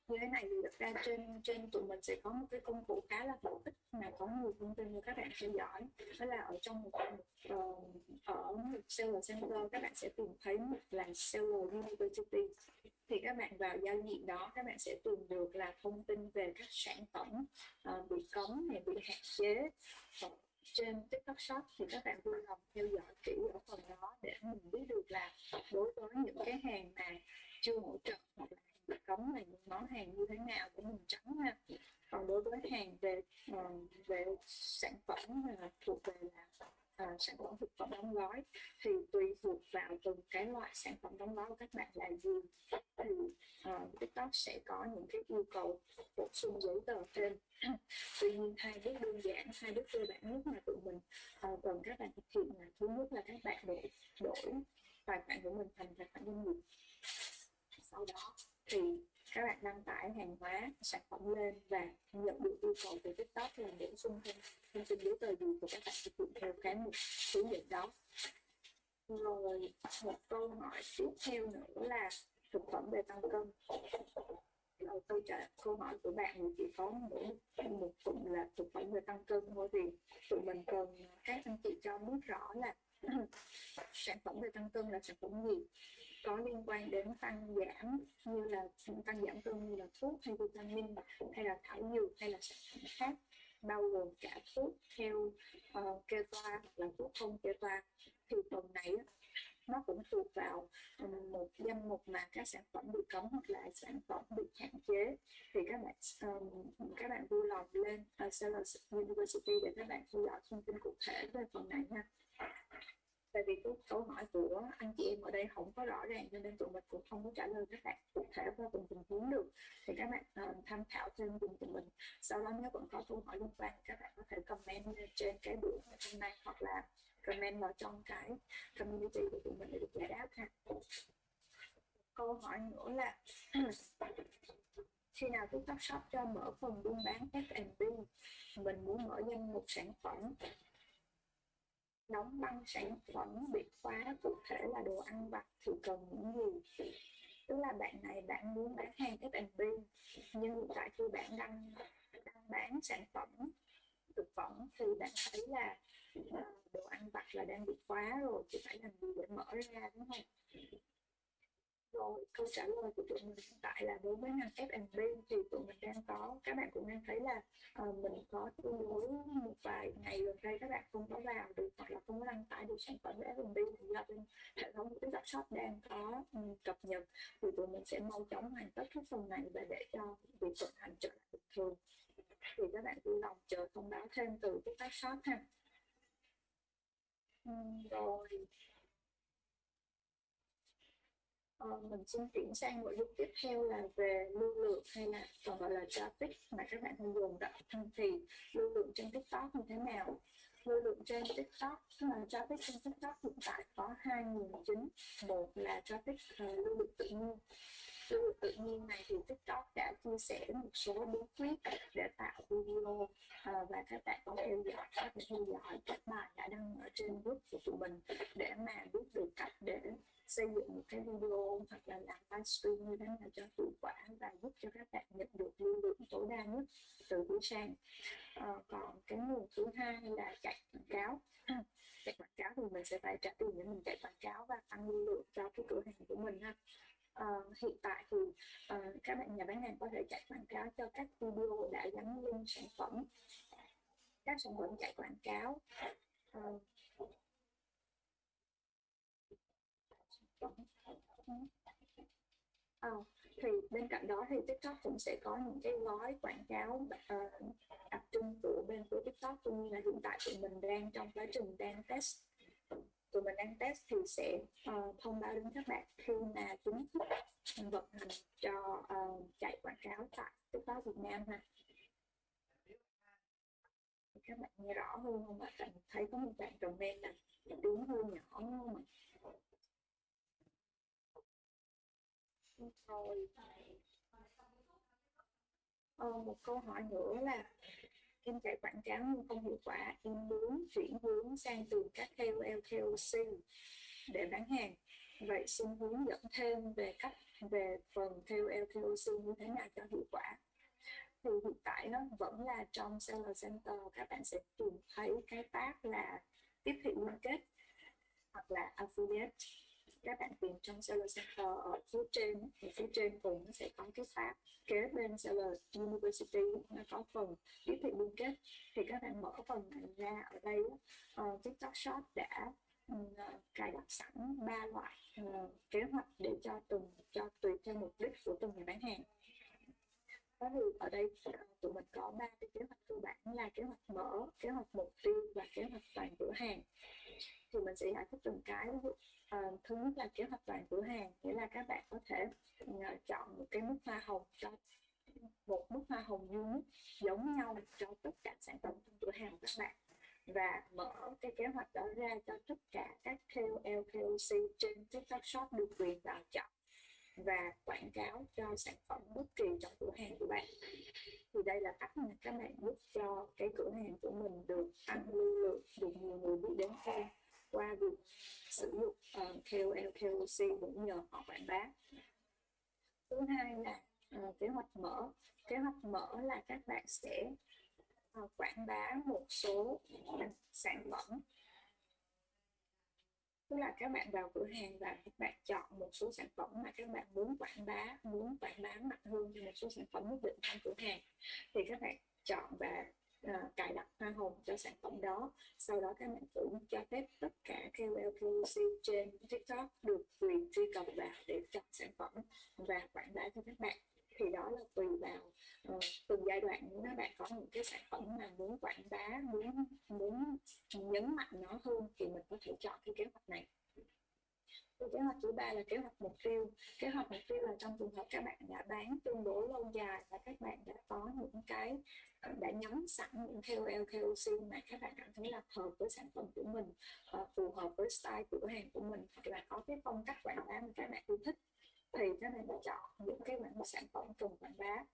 như thế này thì thực ra trên trên tụi mình sẽ có một cái công cụ khá là bổ ích mà có nhiều thông tin cho các bạn theo dõi. Đó là ở trong một, một uh, ở một seller center các bạn sẽ tìm thấy một là seller university. Thì các bạn vào giao diện đó các bạn sẽ tìm được là thông tin về các sản phẩm uh, bị cấm hay bị hạn chế. Trên TikTok Shop thì các bạn vui lòng theo dõi kỹ ở phần đó để mình biết được là đối với những cái hàng mà chưa hỗ trợ hoặc là cống này, những món hàng như thế nào của mình trắng ha còn đối với hàng về ờ, về sản phẩm thuộc về là À, sản phẩm thực phẩm đóng gói thì tùy thuộc vào từng cái loại sản phẩm đóng gói của các bạn là gì. Thì uh, TikTok sẽ có những cái yêu cầu bổ sung giấy tờ thêm tuy nhiên hai bước đơn giản hai bước cơ bản nhất mà tụi mình uh, cần các bạn thực hiện là thứ nhất là các bạn đổi đổi tài khoản của mình thành tài khoản doanh nghiệp. Sau đó thì các bạn đăng tải hàng hóa, sản phẩm lên và nhận được yêu cầu từ tiktok là bổ sung thêm thông tin giấy tờ gì của các bạn thực hiện theo cái mục hướng dẫn đó. Rồi, một câu hỏi tiếp theo nữa là thực phẩm về tăng cân. Ờ, Rồi câu trả câu hỏi của bạn thì chỉ có mỗi, một cụm là thực phẩm về tăng cân thôi thì tụi mình cần các anh chị cho biết rõ là sản phẩm về tăng cân là sản phẩm gì có liên quan đến tăng giảm như là tăng giảm cân như là thuốc hay vitamin hay là thảo dược hay là sản phẩm khác bao gồm cả thuốc theo uh, kê toa hoặc là thuốc không kê toa. Thì phần này nó cũng thuộc vào ừ, một danh mục mà các sản phẩm bị cấm hoặc là sản phẩm bị hạn chế. Thì các bạn um, các bạn vui lòng lên ờ, uh, Sellers University để các bạn theo dõi thông tin cụ thể về phần này nha tại vì cái câu hỏi của anh chị em ở đây không có rõ ràng cho nên tụi mình cũng không có trả lời các bạn cụ thể qua từng tình huống được. Thì các bạn uh, tham khảo thêm cùng tụi mình. Sau đó nếu vẫn có câu hỏi liên quan các bạn có thể comment trên cái buổi hôm nay hoặc là comment vào trong cái community của tụi mình để được giải đáp ha. Câu hỏi nữa là khi nào TikTok Shop cho mở phần buôn bán F&B mình muốn mở danh mục sản phẩm đóng băng sản phẩm, bị khóa cụ thể là đồ ăn vặt thì cần những gì tức là bạn này, bạn muốn bán hàng F&B nhưng tại khi bạn đang đang bán sản phẩm, thực phẩm thì bạn thấy là ờ, đồ ăn vặt là đang bị khóa rồi, thì phải làm gì để mở ra, đúng không? Rồi câu trả lời của tụi mình hiện tại là đối với ngành F&B thì tụi mình đang có các bạn cũng đang thấy là uh, mình có tương đối một vài ngày gần đây các bạn không có vào được hoặc là không có đăng tải được sản phẩm F&B thì do bên hệ thống của TikTok Shop đang có um, cập nhật. Thì tụi mình sẽ mau chóng hoàn tất cái phần này và để cho việc vận hành trở lại bình thường. Thì các bạn vui lòng chờ thông báo thêm từ TikTok Shop ha. Um, rồi. Ờ, mình xin chuyển sang nội dung tiếp theo là về lưu lượng hay là còn gọi là traffic mà các bạn thường dùng đó thì lưu lượng trên TikTok như thế nào? Lưu lượng trên TikTok là traffic trên TikTok hiện tại có hai nguồn chính một là traffic uh, lưu lượng tự nhiên. Lưu lượng tự nhiên này thì TikTok đã chia sẻ một số bí quyết để tạo video uh, và các bạn có theo dõi có thể theo dõi các bài đã đăng ở trên group của tụi mình để mà biết được cách để xây dựng một cái video hoặc là làm livestream như thế nào cho hiệu quả và giúp cho các bạn nhận được lưu lượng tối đa nhất từ buổi sang à, còn cái nguồn thứ hai là chạy quảng cáo. Chạy quảng cáo thì mình sẽ phải trả tiền để mình chạy quảng cáo và tăng lưu lượng cho cái cửa hàng của mình ha. Uh, hiện tại thì uh, các bạn nhà bán hàng có thể chạy quảng cáo cho các video đã gắn link sản phẩm. Các sản phẩm chạy quảng cáo. Uh, À, thì bên cạnh đó thì TikTok cũng sẽ có những cái gói quảng cáo uh, đặc trưng của bên của TikTok cũng như là hiện tại tụi mình đang trong quá trình đang test tụi mình đang test thì sẽ uh, thông báo đến các bạn khi mà chính thức vận hành cho uh, chạy quảng cáo tại TikTok Việt Nam ha các bạn nghe rõ hơn không ạ? Thấy có một bạn comment là tiếng hơi nhỏ không ạ? Rồi. Ờ, một câu hỏi nữa là em chạy quảng cáo nhưng không hiệu quả em muốn chuyển hướng sang từ các KOL KOC để bán hàng vậy xin hướng dẫn thêm về cách về phần KOL KOC như thế nào cho hiệu quả thì hiện tại nó vẫn là trong Seller Center các bạn sẽ tìm thấy cái tab là tiếp thị liên kết hoặc là affiliate các bạn tìm trong Seller Center ở phía trên thì phía trên cũng nó sẽ có cái tab kế bên Seller University nó có phần tiếp thị liên kết. Thì các bạn mở phần này ra ở đây uh, TikTok Shop đã uh, cài đặt sẵn ba loại uh, kế hoạch để cho từng cho tùy theo mục đích của từng nhà bán hàng. Đó thì ở đây ờ, tụi mình có ba cái kế hoạch cơ bản là kế hoạch mở kế hoạch mục tiêu và kế hoạch toàn cửa hàng thì mình sẽ giải thích từng cái. Ví dụ uh, thứ nhất là kế hoạch toàn cửa hàng nghĩa là các bạn có thể uh, chọn một cái mức hoa hồng cho một mức hoa hồng duy nhất giống nhau cho tất cả sản phẩm trong cửa hàng của các bạn. Và mở cái kế hoạch đó ra cho tất cả các KOL, KOC trên TikTok Shop được quyền vào chọn và quảng cáo cho sản phẩm bất kỳ trong cửa hàng của bạn. Thì đây là cách mà các bạn giúp cho cái cửa hàng của mình được tăng lưu lượng được nhiều người biết đến hơn qua việc sử dụng ờ, uh, KOL, KOC cũng nhờ họ quảng bá. Thứ hai là uh, kế hoạch mở. Kế hoạch mở là các bạn sẽ uh, quảng bá một số sản phẩm tức là các bạn vào cửa hàng và các bạn chọn một số sản phẩm mà các bạn muốn quảng bá muốn quảng bá mạnh hơn cho một số sản phẩm nhất định trong cửa hàng. Thì các bạn chọn và uh, cài đặt hoa hồng cho sản phẩm đó. Sau đó các bạn cũng cho phép tất cả KOL KOC trên TikTok được quyền truy cập vào để chọn sản phẩm và quảng bá cho các bạn thì đó là tùy vào ờ, uh, từng giai đoạn các bạn có những cái sản phẩm mà muốn quảng bá muốn muốn nhấn mạnh nó hơn thì mình có thể chọn cái kế hoạch này. Kế hoạch thứ ba là kế hoạch mục tiêu. Kế hoạch mục tiêu là trong trường hợp các bạn đã bán tương đối lâu dài và các bạn đã có những cái ờ, đã nhắm sẵn những KOL KOC mà các bạn cảm thấy là hợp với sản phẩm của mình ờ, phù hợp với style cửa hàng của mình thì bạn có cái phong cách quảng bá mà các bạn yêu thích thì các bạn chọn những cái mảng sản phẩm trùng quảng bá.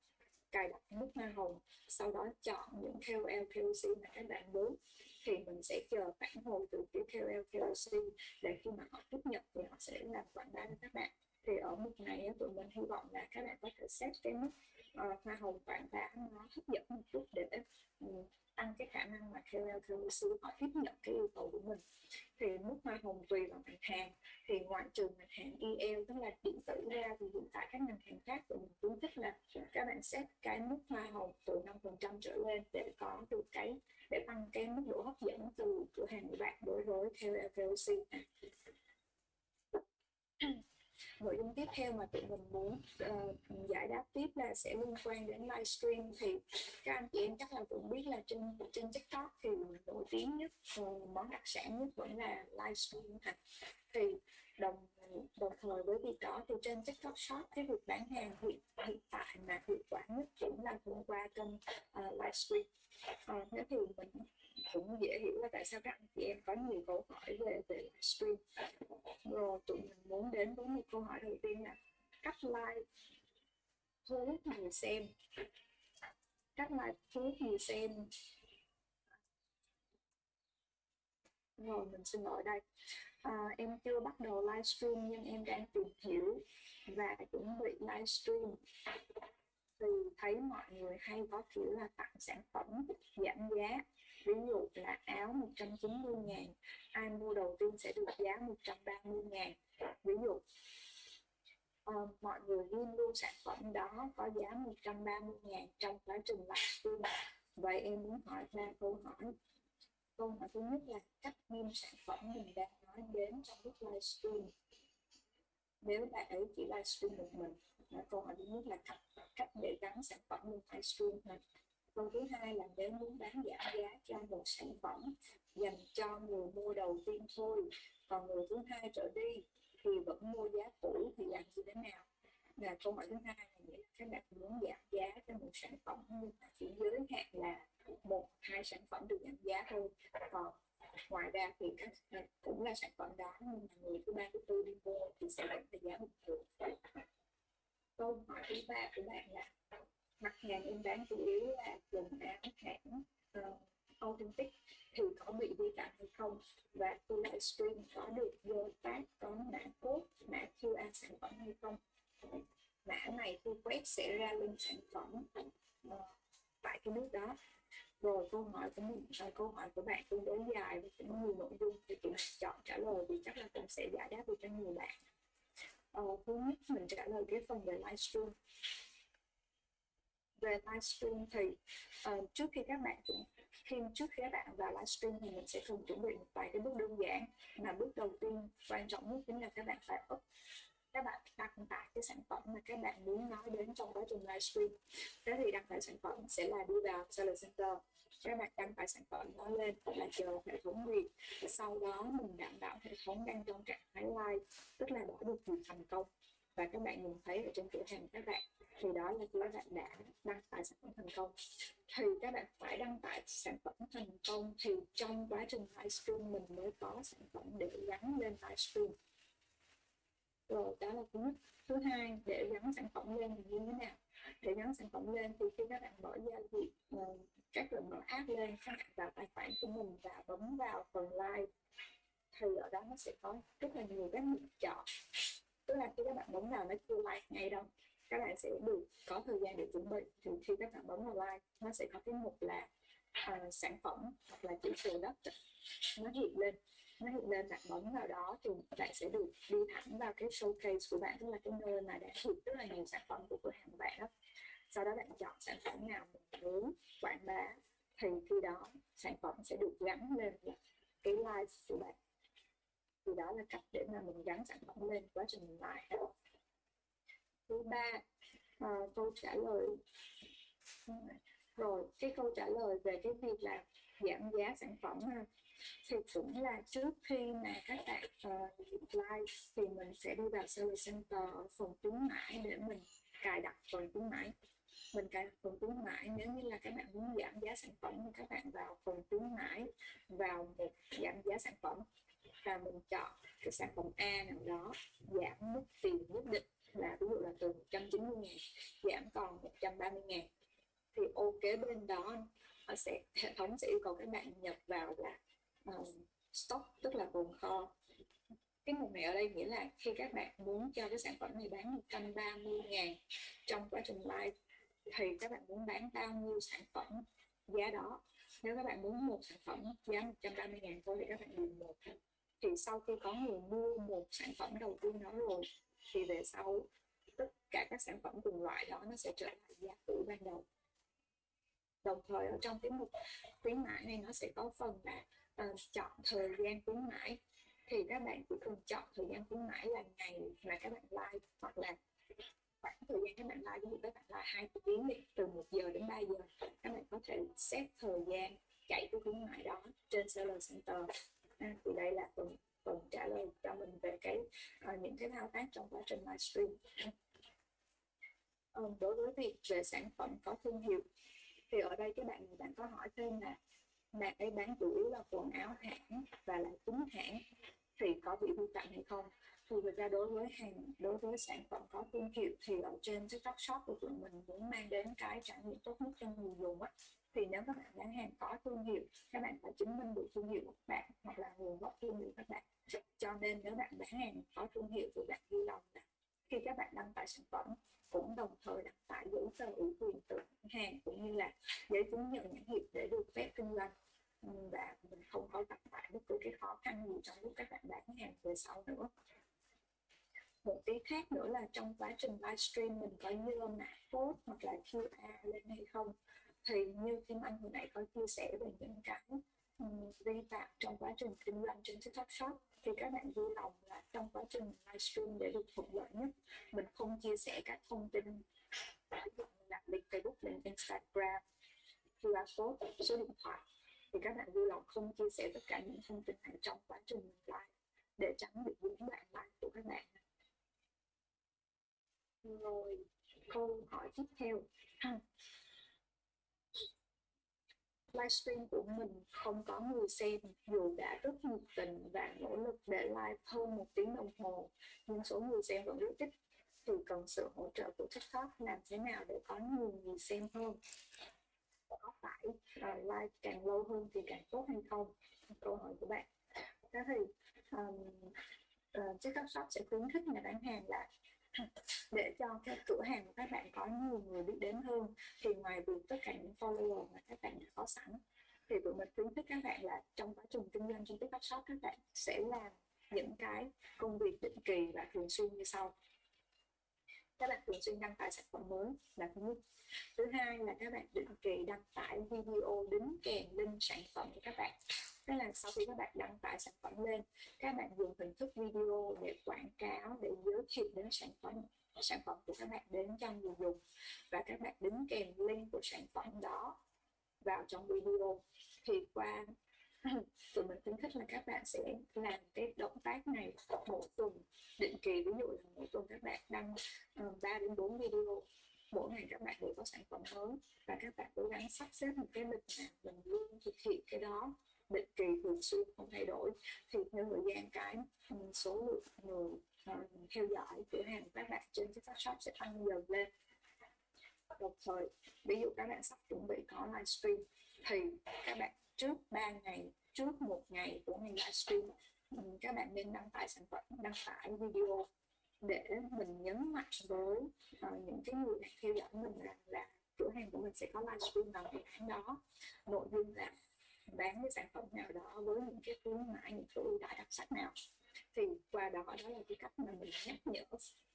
Cài đặt nút hoa hồng sau đó chọn những KOL KOC mà các bạn muốn. Thì mình sẽ chờ phản hồi từ phía KOL KOC để khi mà họ tiếp nhận thì họ sẽ làm quảng bá cho các bạn. Thì ở mức này tụi mình hy vọng là các bạn có thể xét cái mức uh, hoa hồng quảng bá nó hấp dẫn một chút để um, tăng cái khả năng mà KOL KOC họ tiếp nhận cái yêu cầu của mình. Thì mức hoa hồng tùy vào ngành hàng, thì ngoại trừ ngành hàng EL tức là điện tử ra, thì hiện tại các ngành hàng khác của mình khuyến khích là các bạn set cái mức hoa hồng từ 5% trở lên để có được cái, để tăng cái mức độ hấp dẫn từ cửa hàng của bạn đối với KOL KOC nội dung tiếp theo mà tụi mình muốn uh, giải đáp tiếp là sẽ liên quan đến livestream thì các anh chị em chắc là cũng biết là trên trên tiktok thì nổi tiếng nhất uh, món đặc sản nhất vẫn là livestream thật thì đồng đồng thời với việc đó thì trên tiktok shop cái việc bán hàng hiện hiện tại mà hiệu quả nhất cũng là thông qua kênh ờ, uh, livestream uh, thế thì mình cũng dễ hiểu là tại sao các anh chị em có nhiều câu hỏi về về livestream rồi tụi mình muốn đến với một câu hỏi đầu tiên là cách like thu hút người xem. Cách like thu hút người xem. Rồi mình xin lỗi đây. À, em chưa bắt đầu livestream nhưng em đang tìm hiểu và chuẩn bị livestream thì thấy mọi người hay có kiểu là tặng sản phẩm giảm giá. Ví dụ là áo 190 ngàn ai mua đầu tiên sẽ được giá 130 ngàn. Ví dụ uh, mọi người ghi luôn sản phẩm đó có giá 130 ngàn trong quá trình livestream vậy em muốn hỏi ba câu hỏi. Câu hỏi thứ nhất là cách ghim sản phẩm mình đang nói đến trong lúc livestream. Nếu bạn ấy chỉ livestream một mình câu hỏi thứ nhất là cách cách để gắn sản phẩm lên livestream này. Câu thứ hai là nếu muốn bán giảm giá cho một sản phẩm dành cho người mua đầu tiên thôi, còn người thứ hai trở đi thì vẫn mua giá cũ thì làm như thế nào? Là câu hỏi thứ hai là nghĩa là các bạn muốn giảm giá cho một sản phẩm nhưng mà chỉ giới hạn là một, hai sản phẩm được giảm giá thôi, còn ngoài ra thì các cũng là sản phẩm đó, nhưng mà người thứ ba, thứ tư đi mua thì sẽ vẫn là giá bình thường câu hỏi thứ ba của bạn là mặt hàng em bán chủ yếu là quần áo hãng uh, authentic thì có bị vi phạm hay không? Và tôi livestream có được vô tác có mã code mã QR sản phẩm hay không? Mã này tôi quét sẽ ra link sản phẩm uh, tại cái nước đó. Rồi câu hỏi của mình uh, câu hỏi của bạn tương đối dài và cũng nhiều nội dung thì tụi chọn trả lời thì chắc là cũng sẽ giải đáp được cho nhiều bạn uh, thứ nhất mình trả lời cái phần về livestream. Về livestream thì uh, trước khi các bạn cũng khi trước khi các bạn vào livestream thì mình sẽ thường chuẩn bị một vài cái bước đơn giản. Mà bước đầu tiên quan trọng nhất chính là các bạn phải up các bạn đăng tải cái sản phẩm mà các bạn muốn nói đến trong quá trình livestream. Thế thì đăng tải sản phẩm sẽ là đi vào seller center. Các bạn đăng tải sản phẩm nó lên là chờ hệ thống duyệt sau đó mình đảm bảo hệ thống đang trong trạng thái live, tức là đã được duyệt thành công. Và các bạn nhìn thấy ở trên cửa hàng các bạn, thì đó là các bạn đã đăng tải sản phẩm thành công. Thì các bạn phải đăng tải sản phẩm thành công thì trong quá trình livestream mình mới có sản phẩm để gắn lên livestream rồi đó là thứ nhất thứ hai để gắn sản phẩm lên thì như thế nào? Để gắn sản phẩm lên thì khi các bạn mở giao diện các bạn mở app lên các bạn vào tài khoản của mình và bấm vào phần like thì ở đó nó sẽ có rất là nhiều các lựa chọn. Tức là khi các bạn bấm vào nó chưa like ngay đâu các bạn sẽ được có thời gian để chuẩn bị. Thì khi các bạn bấm vào like nó sẽ có cái mục là uh, sản phẩm hoặc là chữ đất nó hiện lên nó hiện lên bạn bấm vào đó thì bạn sẽ được đi thẳng vào cái showcase của bạn tức là cái nơi mà đã hiện rất là nhiều sản phẩm của cửa hàng của bạn đó. Sau đó bạn chọn sản phẩm nào mình muốn quảng bá thì khi đó sản phẩm sẽ được gắn lên cái live của bạn. Thì đó là cách để mà mình gắn sản phẩm lên quá trình mình live. Thứ ba à, câu trả lời. Rồi cái câu trả lời về cái việc là giảm giá sản phẩm thì cũng là trước khi mà các bạn uh, live thì mình sẽ đi vào service center ở phần khuyến mãi để mình cài đặt phần khuyến mãi. Mình cài đặt phần khuyến mãi nếu như là các bạn muốn giảm giá sản phẩm thì các bạn vào phần khuyến mãi vào một giảm giá sản phẩm. Và mình chọn cái sản phẩm A nào đó giảm mức tiền nhất định là ví dụ là từ 190 ngàn giảm còn 130 ngàn. Thì ô kế bên đó nó sẽ hệ thống sẽ yêu cầu các bạn nhập vào là uh, stock tức là tồn kho. Cái mục này ở đây nghĩa là khi các bạn muốn cho cái sản phẩm này bán 130 ngàn trong quá trình live thì các bạn muốn bán bao nhiêu sản phẩm giá đó. Nếu các bạn muốn một sản phẩm giá 130 ngàn thôi thì các bạn điền một. Thì sau khi có người mua một sản phẩm đầu tiên đó rồi thì về sau tất cả các sản phẩm cùng loại đó nó sẽ trở lại giá cũ ban đầu. Đồng thời ở trong cái mục khuyến mãi này nó sẽ có phần là uh, chọn thời gian khuyến mãi. Thì các bạn chỉ cần chọn thời gian khuyến mãi là ngày mà các bạn like hoặc là khoảng thời gian các bạn like ví dụ các bạn like hai tiếng đi từ 1 giờ đến 3 giờ các bạn có thể set thời gian chạy cái khuyến mãi đó trên seller center. À, thì đây là phần phần trả lời cho mình về cái uh, những cái thao tác trong quá trình livestream. Um, đối với việc về sản phẩm có thương hiệu thì ở đây các bạn bạn có hỏi thêm là bạn ấy bán chủ yếu là quần áo hãng và là chính hãng thì có bị vi phạm hay không? Thì thực ra đối với hàng, đối với sản phẩm có thương hiệu thì ở trên TikTok Shop của tụi mình muốn mang đến cái trải nghiệm tốt nhất cho người dùng á. Thì nếu các bạn bán hàng có thương hiệu, các bạn phải chứng minh được thương hiệu của các bạn hoặc là nguồn gốc thương hiệu các bạn. Cho nên nếu bạn bán hàng có thương hiệu thì bạn ghi lòng là khi các bạn đăng tải sản phẩm cũng đồng thời đăng tải giấy tờ ủy quyền từ hàng cũng như là giấy chứng nhận nhãn hiệu để được phép kinh doanh và mình không có gặp phải bất cứ cái khó khăn gì trong lúc các bạn bán hàng về sau nữa một cái khác nữa là trong quá trình livestream mình có như mã code hoặc là QR lên hay không thì như Kim Anh hồi nãy có chia sẻ về những cái vi phạm trong quá trình kinh doanh trên TikTok Shop thì các bạn vui lòng là trong quá trình livestream để được thuận lợi nhất mình không chia sẻ các thông tin ví là link Facebook, link Instagram QR code số điện thoại thì các bạn vui lòng không chia sẻ tất cả những thông tin này trong quá trình mình live để tránh bị những đoạn live của các bạn. Rồi, câu hỏi tiếp theo. Hmm. Livestream của mình không có người xem, dù đã rất nhiệt tình và nỗ lực để live hơn một tiếng đồng hồ, nhưng số người xem vẫn rất ít. Thì cần sự hỗ trợ của TikTok làm thế nào để có nhiều người xem hơn? Có phải ờ, uh, live càng lâu hơn thì càng tốt hay không? Câu hỏi của bạn. Thế thì um, uh, TikTok Shop sẽ khuyến khích nhà bán hàng là để cho cái cửa hàng của các bạn có nhiều người biết đến hơn thì ngoài việc tất cả những follower mà các bạn đã có sẵn thì tụi mình khuyến khích các bạn là trong quá trình kinh doanh trên TikTok Shop các bạn sẽ làm những cái công việc định kỳ và thường xuyên như sau các bạn thường xuyên đăng tải sản phẩm mới là thứ nhất. Thứ hai là các bạn định kỳ đăng tải video đính kèm link sản phẩm của các bạn. Tức là sau khi các bạn đăng tải sản phẩm lên, các bạn dùng hình thức video để quảng cáo, để giới thiệu đến sản phẩm sản phẩm của các bạn đến cho người dùng. Và các bạn đính kèm link của sản phẩm đó vào trong video. Thì qua tụi mình khuyến khích là các bạn sẽ làm cái động tác này mỗi tuần định kỳ. Ví dụ là mỗi tuần các bạn đăng ờ, uh, 3 đến 4 video. Mỗi ngày các bạn đều có sản phẩm mới và các bạn cố gắng sắp xếp một cái lịch mà mình luôn thực hiện cái đó. Định kỳ thường xuyên không thay đổi. Thì theo thời gian cái ừ, số lượng người uh, theo dõi cửa hàng các bạn trên TikTok Shop sẽ tăng dần lên. Đồng thời ví dụ các bạn sắp chuẩn bị có livestream thì các bạn trước 3 ngày trước một ngày của ngày livestream các bạn nên đăng tải sản phẩm đăng tải video để mình nhấn mạnh với uh, những cái người theo dõi mình rằng là, là cửa hàng của mình sẽ có livestream vào ngày tháng đó. Nội dung là bán cái sản phẩm nào đó với những cái khuyến mãi những cái ưu đãi đặc sắc nào. Thì qua đó đó là cái cách mà mình nhắc nhở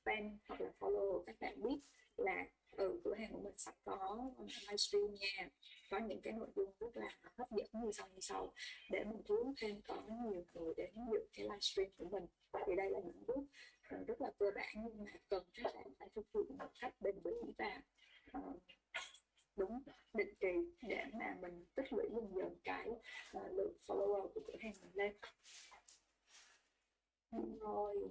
fan hoặc là follow các bạn biết là ừ cửa hàng của mình sắp có livestream nha. Có những cái nội dung rất là hấp dẫn như sau như sau. Để mình thu hút thêm có nhiều người đến dự cái livestream của mình. Thì đây là những bước ừ, rất là cơ bản nhưng mà cần các bạn phải thực hiện một cách bền bỉ và uh, đúng định kỳ để mà mình tích lũy dần dần cái uh, lượng follower của cửa hàng mình lên. Rồi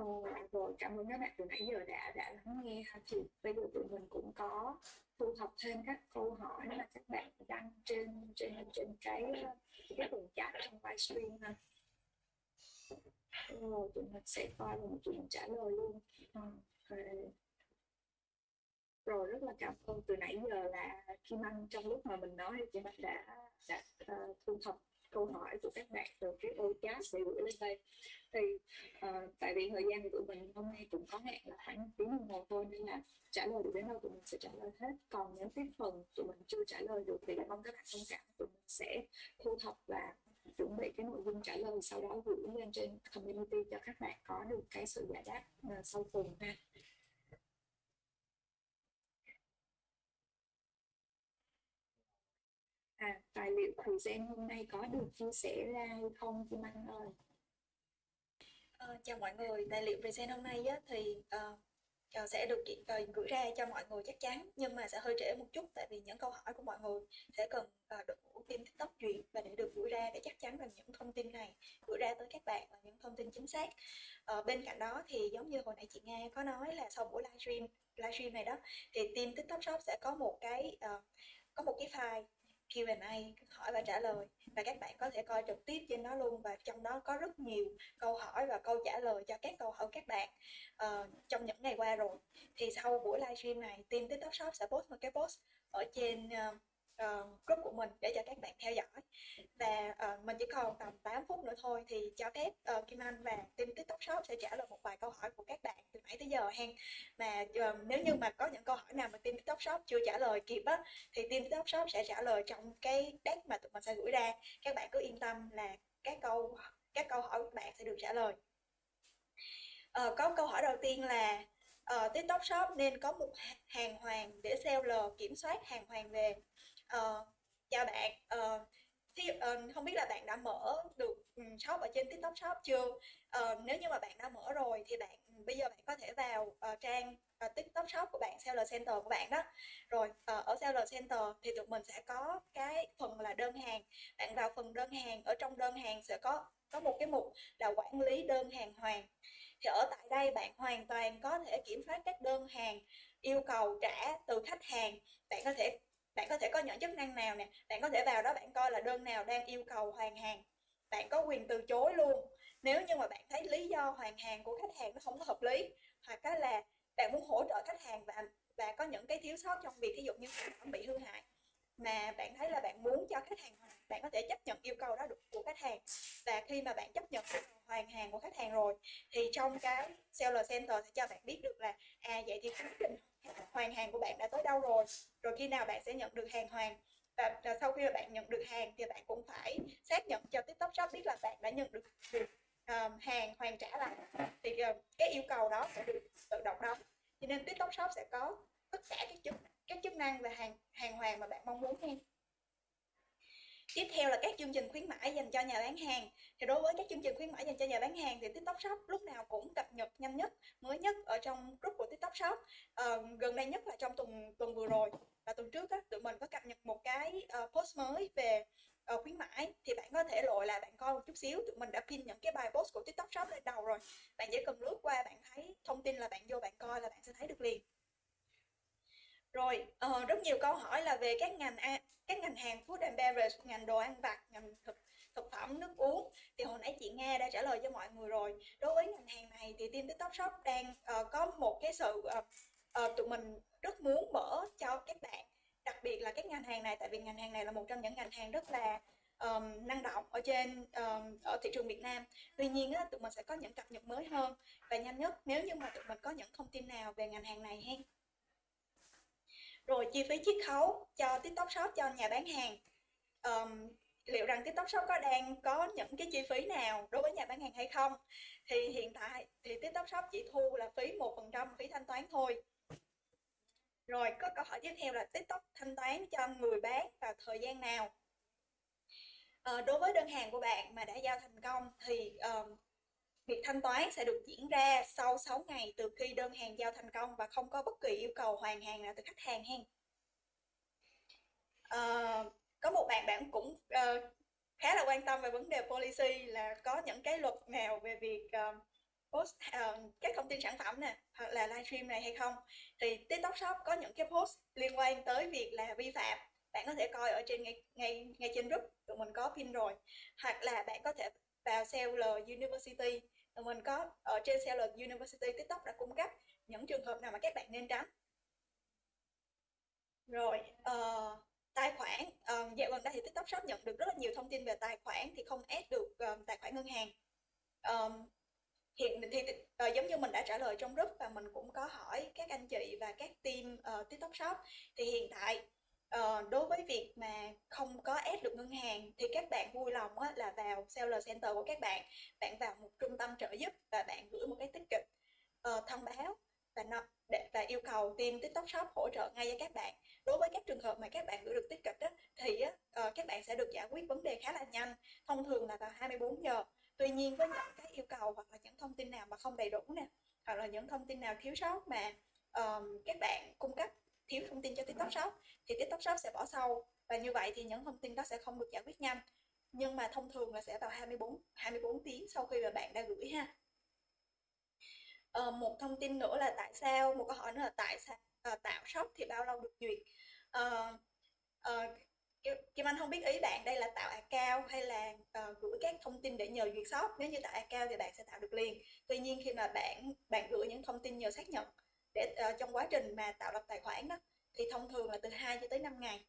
Ờ, rồi cảm ơn các bạn từ nãy giờ đã đã lắng nghe ha. Thì bây giờ tụi mình cũng có thu thập thêm các câu hỏi mà các bạn đăng trên trên trên cái cái phần chat trong livestream ha. Rồi tụi mình sẽ coi và tụi mình trả lời luôn. Ờ, okay. rồi. Rất là cảm ơn từ nãy giờ là Kim Anh trong lúc mà mình nói thì Kim Anh đã đã uh, thu thập câu hỏi của các bạn từ cái ô chat để gửi lên đây. Thì uh, tại vì thời gian của mình hôm nay cũng có hẹn là khoảng tiếng đồng hồ thôi nên là trả lời được đến đâu tụi mình sẽ trả lời hết. Còn những cái phần tụi mình chưa trả lời được thì mong các bạn thông cảm tụi mình sẽ thu thập và chuẩn bị cái nội dung trả lời sau đó gửi lên trên community cho các bạn có được cái sự giải đáp uh, sau cùng ha. À, tài liệu hôm nay có được chia sẻ ra hay không Kim Anh ơi? À, chào mọi người, tài liệu present hôm nay á, thì uh, sẽ được uh, gửi ra cho mọi người chắc chắn nhưng mà sẽ hơi trễ một chút tại vì những câu hỏi của mọi người sẽ cần uh, được team TikTok duyệt và để được gửi ra để chắc chắn rằng những thông tin này gửi ra tới các bạn là những thông tin chính xác. Uh, bên cạnh đó thì giống như hồi nãy chị Nga có nói là sau buổi livestream livestream này đó thì team TikTok Shop sẽ có một cái uh, có một cái file Q&A hỏi và trả lời. Và các bạn có thể coi trực tiếp trên đó luôn và trong đó có rất nhiều câu hỏi và câu trả lời cho các câu hỏi các bạn uh, trong những ngày qua rồi. Thì sau buổi livestream này team TikTok Shop sẽ post một cái post ở trên uh, uh, group của mình để cho các bạn theo dõi. Và uh, mình chỉ còn tầm 8 phút nữa thôi thì cho phép uh, Kim Anh và team TikTok Shop sẽ trả lời một vài câu hỏi của các bạn từ nãy tới giờ hen mà uh, nếu như mà có những câu hỏi nào mà team TikTok Shop chưa trả lời kịp á thì team TikTok Shop sẽ trả lời trong cái deck mà tụi mình sẽ gửi ra. Các bạn cứ yên tâm là các câu các câu hỏi của bạn sẽ được trả lời. Uh, có câu hỏi đầu tiên là uh, TikTok Shop nên có một hàng hoàng để seller kiểm soát hàng hoàng về uh, chào bạn ờ, uh, thì, uh, ờ, không biết là bạn đã mở được ừ, shop ở trên tiktok shop chưa uh, nếu như mà bạn đã mở rồi thì bạn ừ, bây giờ bạn có thể vào uh, trang uh, TikTok Shop của bạn, Seller Center của bạn đó. Rồi uh, ở Seller Center thì tụi mình sẽ có cái phần là đơn hàng. Bạn vào phần đơn hàng, ở trong đơn hàng sẽ có có một cái mục là quản lý đơn hàng hoàn. Thì ở tại đây bạn hoàn toàn có thể kiểm soát các đơn hàng yêu cầu trả từ khách hàng. Bạn có thể bạn có thể có những chức năng nào nè, bạn có thể vào đó bạn coi là đơn nào đang yêu cầu hoàn hàng. Bạn có quyền từ chối luôn nếu như mà bạn thấy lý do hoàn hàng của khách hàng nó không có hợp lý hoặc là bạn muốn hỗ trợ khách hàng và và có những cái thiếu sót trong việc ví dụ như sản phẩm bị hư hại mà bạn thấy là bạn muốn cho khách hàng bạn có thể chấp nhận yêu cầu đó được của khách hàng và khi mà bạn chấp nhận hoàn hàng của khách hàng rồi thì trong cái seller center sẽ cho bạn biết được là à vậy thì quá trình hoàn hàng của bạn đã tới đâu rồi? Rồi khi nào bạn sẽ nhận được hàng hoàn? Và, và sau khi mà bạn nhận được hàng thì bạn cũng phải xác nhận cho TikTok Shop biết là bạn đã nhận được, được um, hàng hoàn trả lại. Thì uh, cái yêu cầu đó sẽ được tự động đóng. Cho nên TikTok Shop sẽ có tất cả các chức các chức năng và hàng hàng hoàn mà bạn mong muốn nha. Tiếp theo là các chương trình khuyến mãi dành cho nhà bán hàng. Thì đối với các chương trình khuyến mãi dành cho nhà bán hàng thì TikTok Shop lúc nào cũng cập nhật nhanh nhất, mới nhất ở trong group của TikTok Shop. À, gần đây nhất là trong tuần tuần vừa rồi và tuần trước á, tụi mình có cập nhật một cái uh, post mới về uh, khuyến mãi thì bạn có thể lội là bạn coi một chút xíu tụi mình đã pin những cái bài post của tiktok shop lên đầu rồi bạn chỉ cần lướt qua bạn thấy thông tin là bạn vô bạn coi là bạn sẽ thấy được liền rồi uh, rất nhiều câu hỏi là về các ngành các ngành hàng food and beverage ngành đồ ăn vặt ngành thực thực phẩm nước uống. Thì hồi nãy chị Nga đã trả lời cho mọi người rồi. Đối với ngành hàng này thì team tiktok shop đang uh, có một cái sự uh, uh, tụi mình rất muốn mở cho các bạn đặc biệt là các ngành hàng này tại vì ngành hàng này là một trong những ngành hàng rất là um, năng động ở trên um, ở thị trường Việt Nam. Tuy nhiên á, tụi mình sẽ có những cập nhật mới hơn và nhanh nhất. Nếu như mà tụi mình có những thông tin nào về ngành hàng này hen? Rồi chi phí chiết khấu cho TikTok Shop cho nhà bán hàng. Um, liệu rằng TikTok Shop có đang có những cái chi phí nào đối với nhà bán hàng hay không? Thì hiện tại thì TikTok Shop chỉ thu là phí một phần trăm phí thanh toán thôi. Rồi có câu hỏi tiếp theo là TikTok thanh toán cho người bán vào thời gian nào? À, đối với đơn hàng của bạn mà đã giao thành công thì um, việc thanh toán sẽ được diễn ra sau 6 ngày từ khi đơn hàng giao thành công và không có bất kỳ yêu cầu hoàn hàng nào từ khách hàng hen. À, có một bạn bạn cũng uh, khá là quan tâm về vấn đề policy là có những cái luật nào về việc uh, post uh, các thông tin sản phẩm nè hoặc là livestream này hay không. Thì TikTok Shop có những cái post liên quan tới việc là vi phạm. Bạn có thể coi ở trên ngay ngay ngay trên group tụi mình có pin rồi. Hoặc là bạn có thể vào Seller University mình có ở trên Seller University TikTok đã cung cấp những trường hợp nào mà các bạn nên tránh. Rồi uh, tài khoản uh, dạo gần đây thì TikTok Shop nhận được rất là nhiều thông tin về tài khoản thì không ép được uh, tài khoản ngân hàng. Um, hiện thì uh, giống như mình đã trả lời trong group và mình cũng có hỏi các anh chị và các team uh, TikTok Shop. Thì hiện tại Ờ, đối với việc mà không có ép được ngân hàng thì các bạn vui lòng á, là vào seller center của các bạn bạn vào một trung tâm trợ giúp và bạn gửi một cái ticket uh, ờ, thông báo và nó để và yêu cầu team TikTok Shop hỗ trợ ngay cho các bạn. Đối với các trường hợp mà các bạn gửi được ticket á, thì uh, các bạn sẽ được giải quyết vấn đề khá là nhanh. Thông thường là vào 24 giờ tuy nhiên với những cái yêu cầu hoặc là những thông tin nào mà không đầy đủ nè hoặc là những thông tin nào thiếu sót mà um, các bạn cung cấp thiếu thông tin cho TikTok Shop thì TikTok Shop sẽ bỏ sau và như vậy thì những thông tin đó sẽ không được giải quyết nhanh. Nhưng mà thông thường là sẽ vào 24 24 tiếng sau khi mà bạn đã gửi ha. Uh, một thông tin nữa là tại sao một câu hỏi nữa là tại sao uh, tạo shop thì bao lâu được duyệt? Uh, uh, Kim Anh không biết ý bạn đây là tạo account hay là uh, gửi các thông tin để nhờ duyệt shop. Nếu như tạo account thì bạn sẽ tạo được liền. Tuy nhiên khi mà bạn bạn gửi những thông tin nhờ xác nhận để uh, trong quá trình mà tạo lập tài khoản đó thì thông thường là từ 2 cho tới 5 ngày.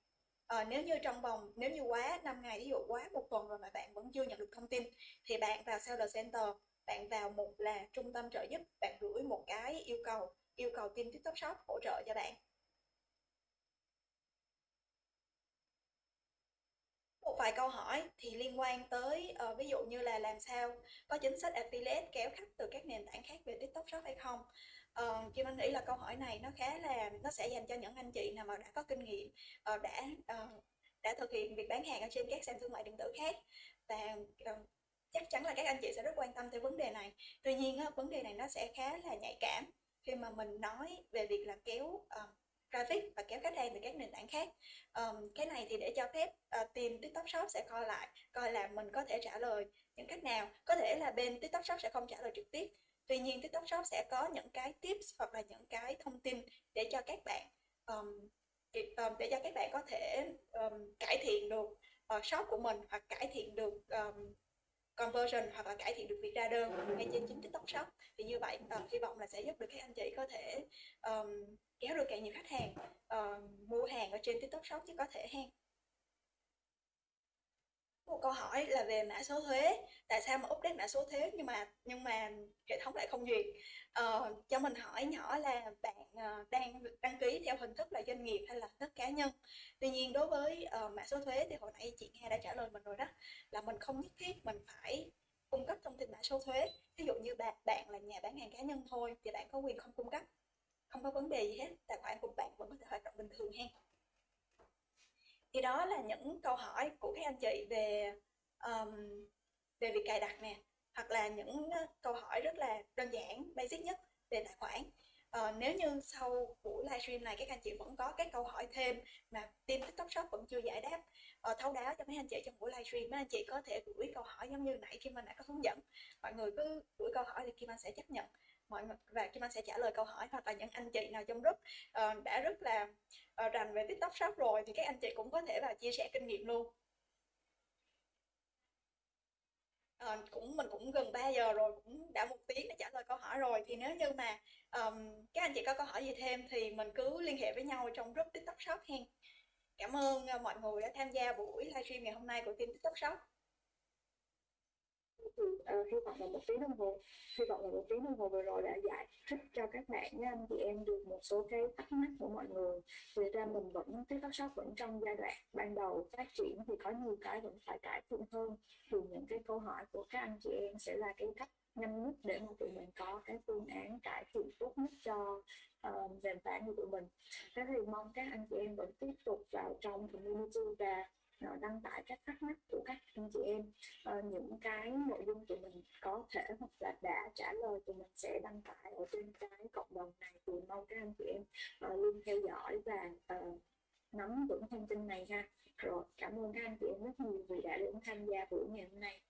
Uh, nếu như trong vòng nếu như quá 5 ngày ví dụ quá một tuần rồi mà bạn vẫn chưa nhận được thông tin thì bạn vào seller center bạn vào một là trung tâm trợ giúp bạn gửi một cái yêu cầu yêu cầu team tiktok shop hỗ trợ cho bạn. Một vài câu hỏi thì liên quan tới uh, ví dụ như là làm sao có chính sách affiliate kéo khách từ các nền tảng khác về TikTok Shop hay không? Uh, Kim Anh nghĩ là câu hỏi này nó khá là nó sẽ dành cho những anh chị nào mà đã có kinh nghiệm uh, đã uh, đã thực hiện việc bán hàng ở trên các sàn thương mại điện tử khác. Và uh, chắc chắn là các anh chị sẽ rất quan tâm tới vấn đề này. Tuy nhiên uh, vấn đề này nó sẽ khá là nhạy cảm khi mà mình nói về việc là kéo uh, traffic và kéo khách hàng từ các nền tảng khác. Um, cái này thì để cho phép uh, team tiktok shop sẽ coi lại coi là mình có thể trả lời những cách nào. Có thể là bên tiktok shop sẽ không trả lời trực tiếp tuy nhiên tiktok shop sẽ có những cái tips hoặc là những cái thông tin để cho các bạn um, để cho các bạn có thể um, cải thiện được uh, shop của mình hoặc cải thiện được um, conversion hoặc là cải thiện được việc ra đơn ngay trên chính TikTok Shop. Thì như vậy uh, hy vọng là sẽ giúp được các anh chị có thể um, kéo được càng nhiều khách hàng uh, mua hàng ở trên TikTok Shop chứ có thể ha một câu hỏi là về mã số thuế. Tại sao mà update mã số thuế nhưng mà nhưng mà hệ thống lại không duyệt? Ờ, cho mình hỏi nhỏ là bạn uh, đang đăng ký theo hình thức là doanh nghiệp hay là hình thức cá nhân? Tuy nhiên đối với uh, mã số thuế thì hồi nãy chị Nga đã trả lời mình rồi đó là mình không nhất thiết mình phải cung cấp thông tin mã số thuế. Ví dụ như bạn bạn là nhà bán hàng cá nhân thôi thì bạn có quyền không cung cấp không có vấn đề gì hết. Tài khoản của bạn vẫn có thể hoạt động bình thường ha thì đó là những câu hỏi của các anh chị về um, về việc cài đặt nè hoặc là những ờ, câu hỏi rất là đơn giản basic nhất về tài khoản. Uh, nếu như sau buổi livestream này các anh chị vẫn có các câu hỏi thêm mà team tiktok shop vẫn chưa giải đáp uh, thấu đáo cho mấy anh chị trong buổi livestream mấy anh chị có thể gửi câu hỏi giống như nãy khi mình đã có hướng dẫn. Mọi người cứ gửi câu hỏi thì Kim Anh sẽ chấp nhận mọi người và Kim Anh sẽ trả lời câu hỏi hoặc là những anh chị nào trong group uh, đã rất là uh, rành về TikTok Shop rồi thì các anh chị cũng có thể vào chia sẻ kinh nghiệm luôn. Uh, cũng mình cũng gần 3 giờ rồi cũng đã một tiếng để trả lời câu hỏi rồi. Thì nếu như mà um, các anh chị có câu hỏi gì thêm thì mình cứ liên hệ với nhau trong group TikTok Shop hen. Cảm ơn uh, mọi người đã tham gia buổi livestream ngày hôm nay của team TikTok Shop uh, hy vọng là một tiếng đồng hồ. Hy vọng là một tiếng đồng hồ vừa rồi đã giải thích cho các bạn với anh chị em được một số cái thắc mắc của mọi người. Thì ra mình vẫn tiktok shop vẫn trong giai đoạn ban đầu phát triển thì có nhiều cái vẫn phải cải thiện hơn. Thì những cái câu hỏi của các anh chị em sẽ là cái cách nhanh nhất để mà tụi mình có cái phương án cải thiện tốt nhất cho uh, nền tảng của tụi mình. Thế thì mong các anh chị em vẫn tiếp tục vào trong community và Ờ, đăng tải các thắc mắc của các anh chị em. À, những cái nội dung tụi mình có thể hoặc là đã trả lời tụi mình sẽ đăng tải ở trên cái cộng đồng này thì mong các anh chị em à, luôn theo dõi và à, nắm vững thông tin này ha. Rồi cảm ơn các anh chị em rất nhiều vì đã đến tham gia buổi ngày hôm nay.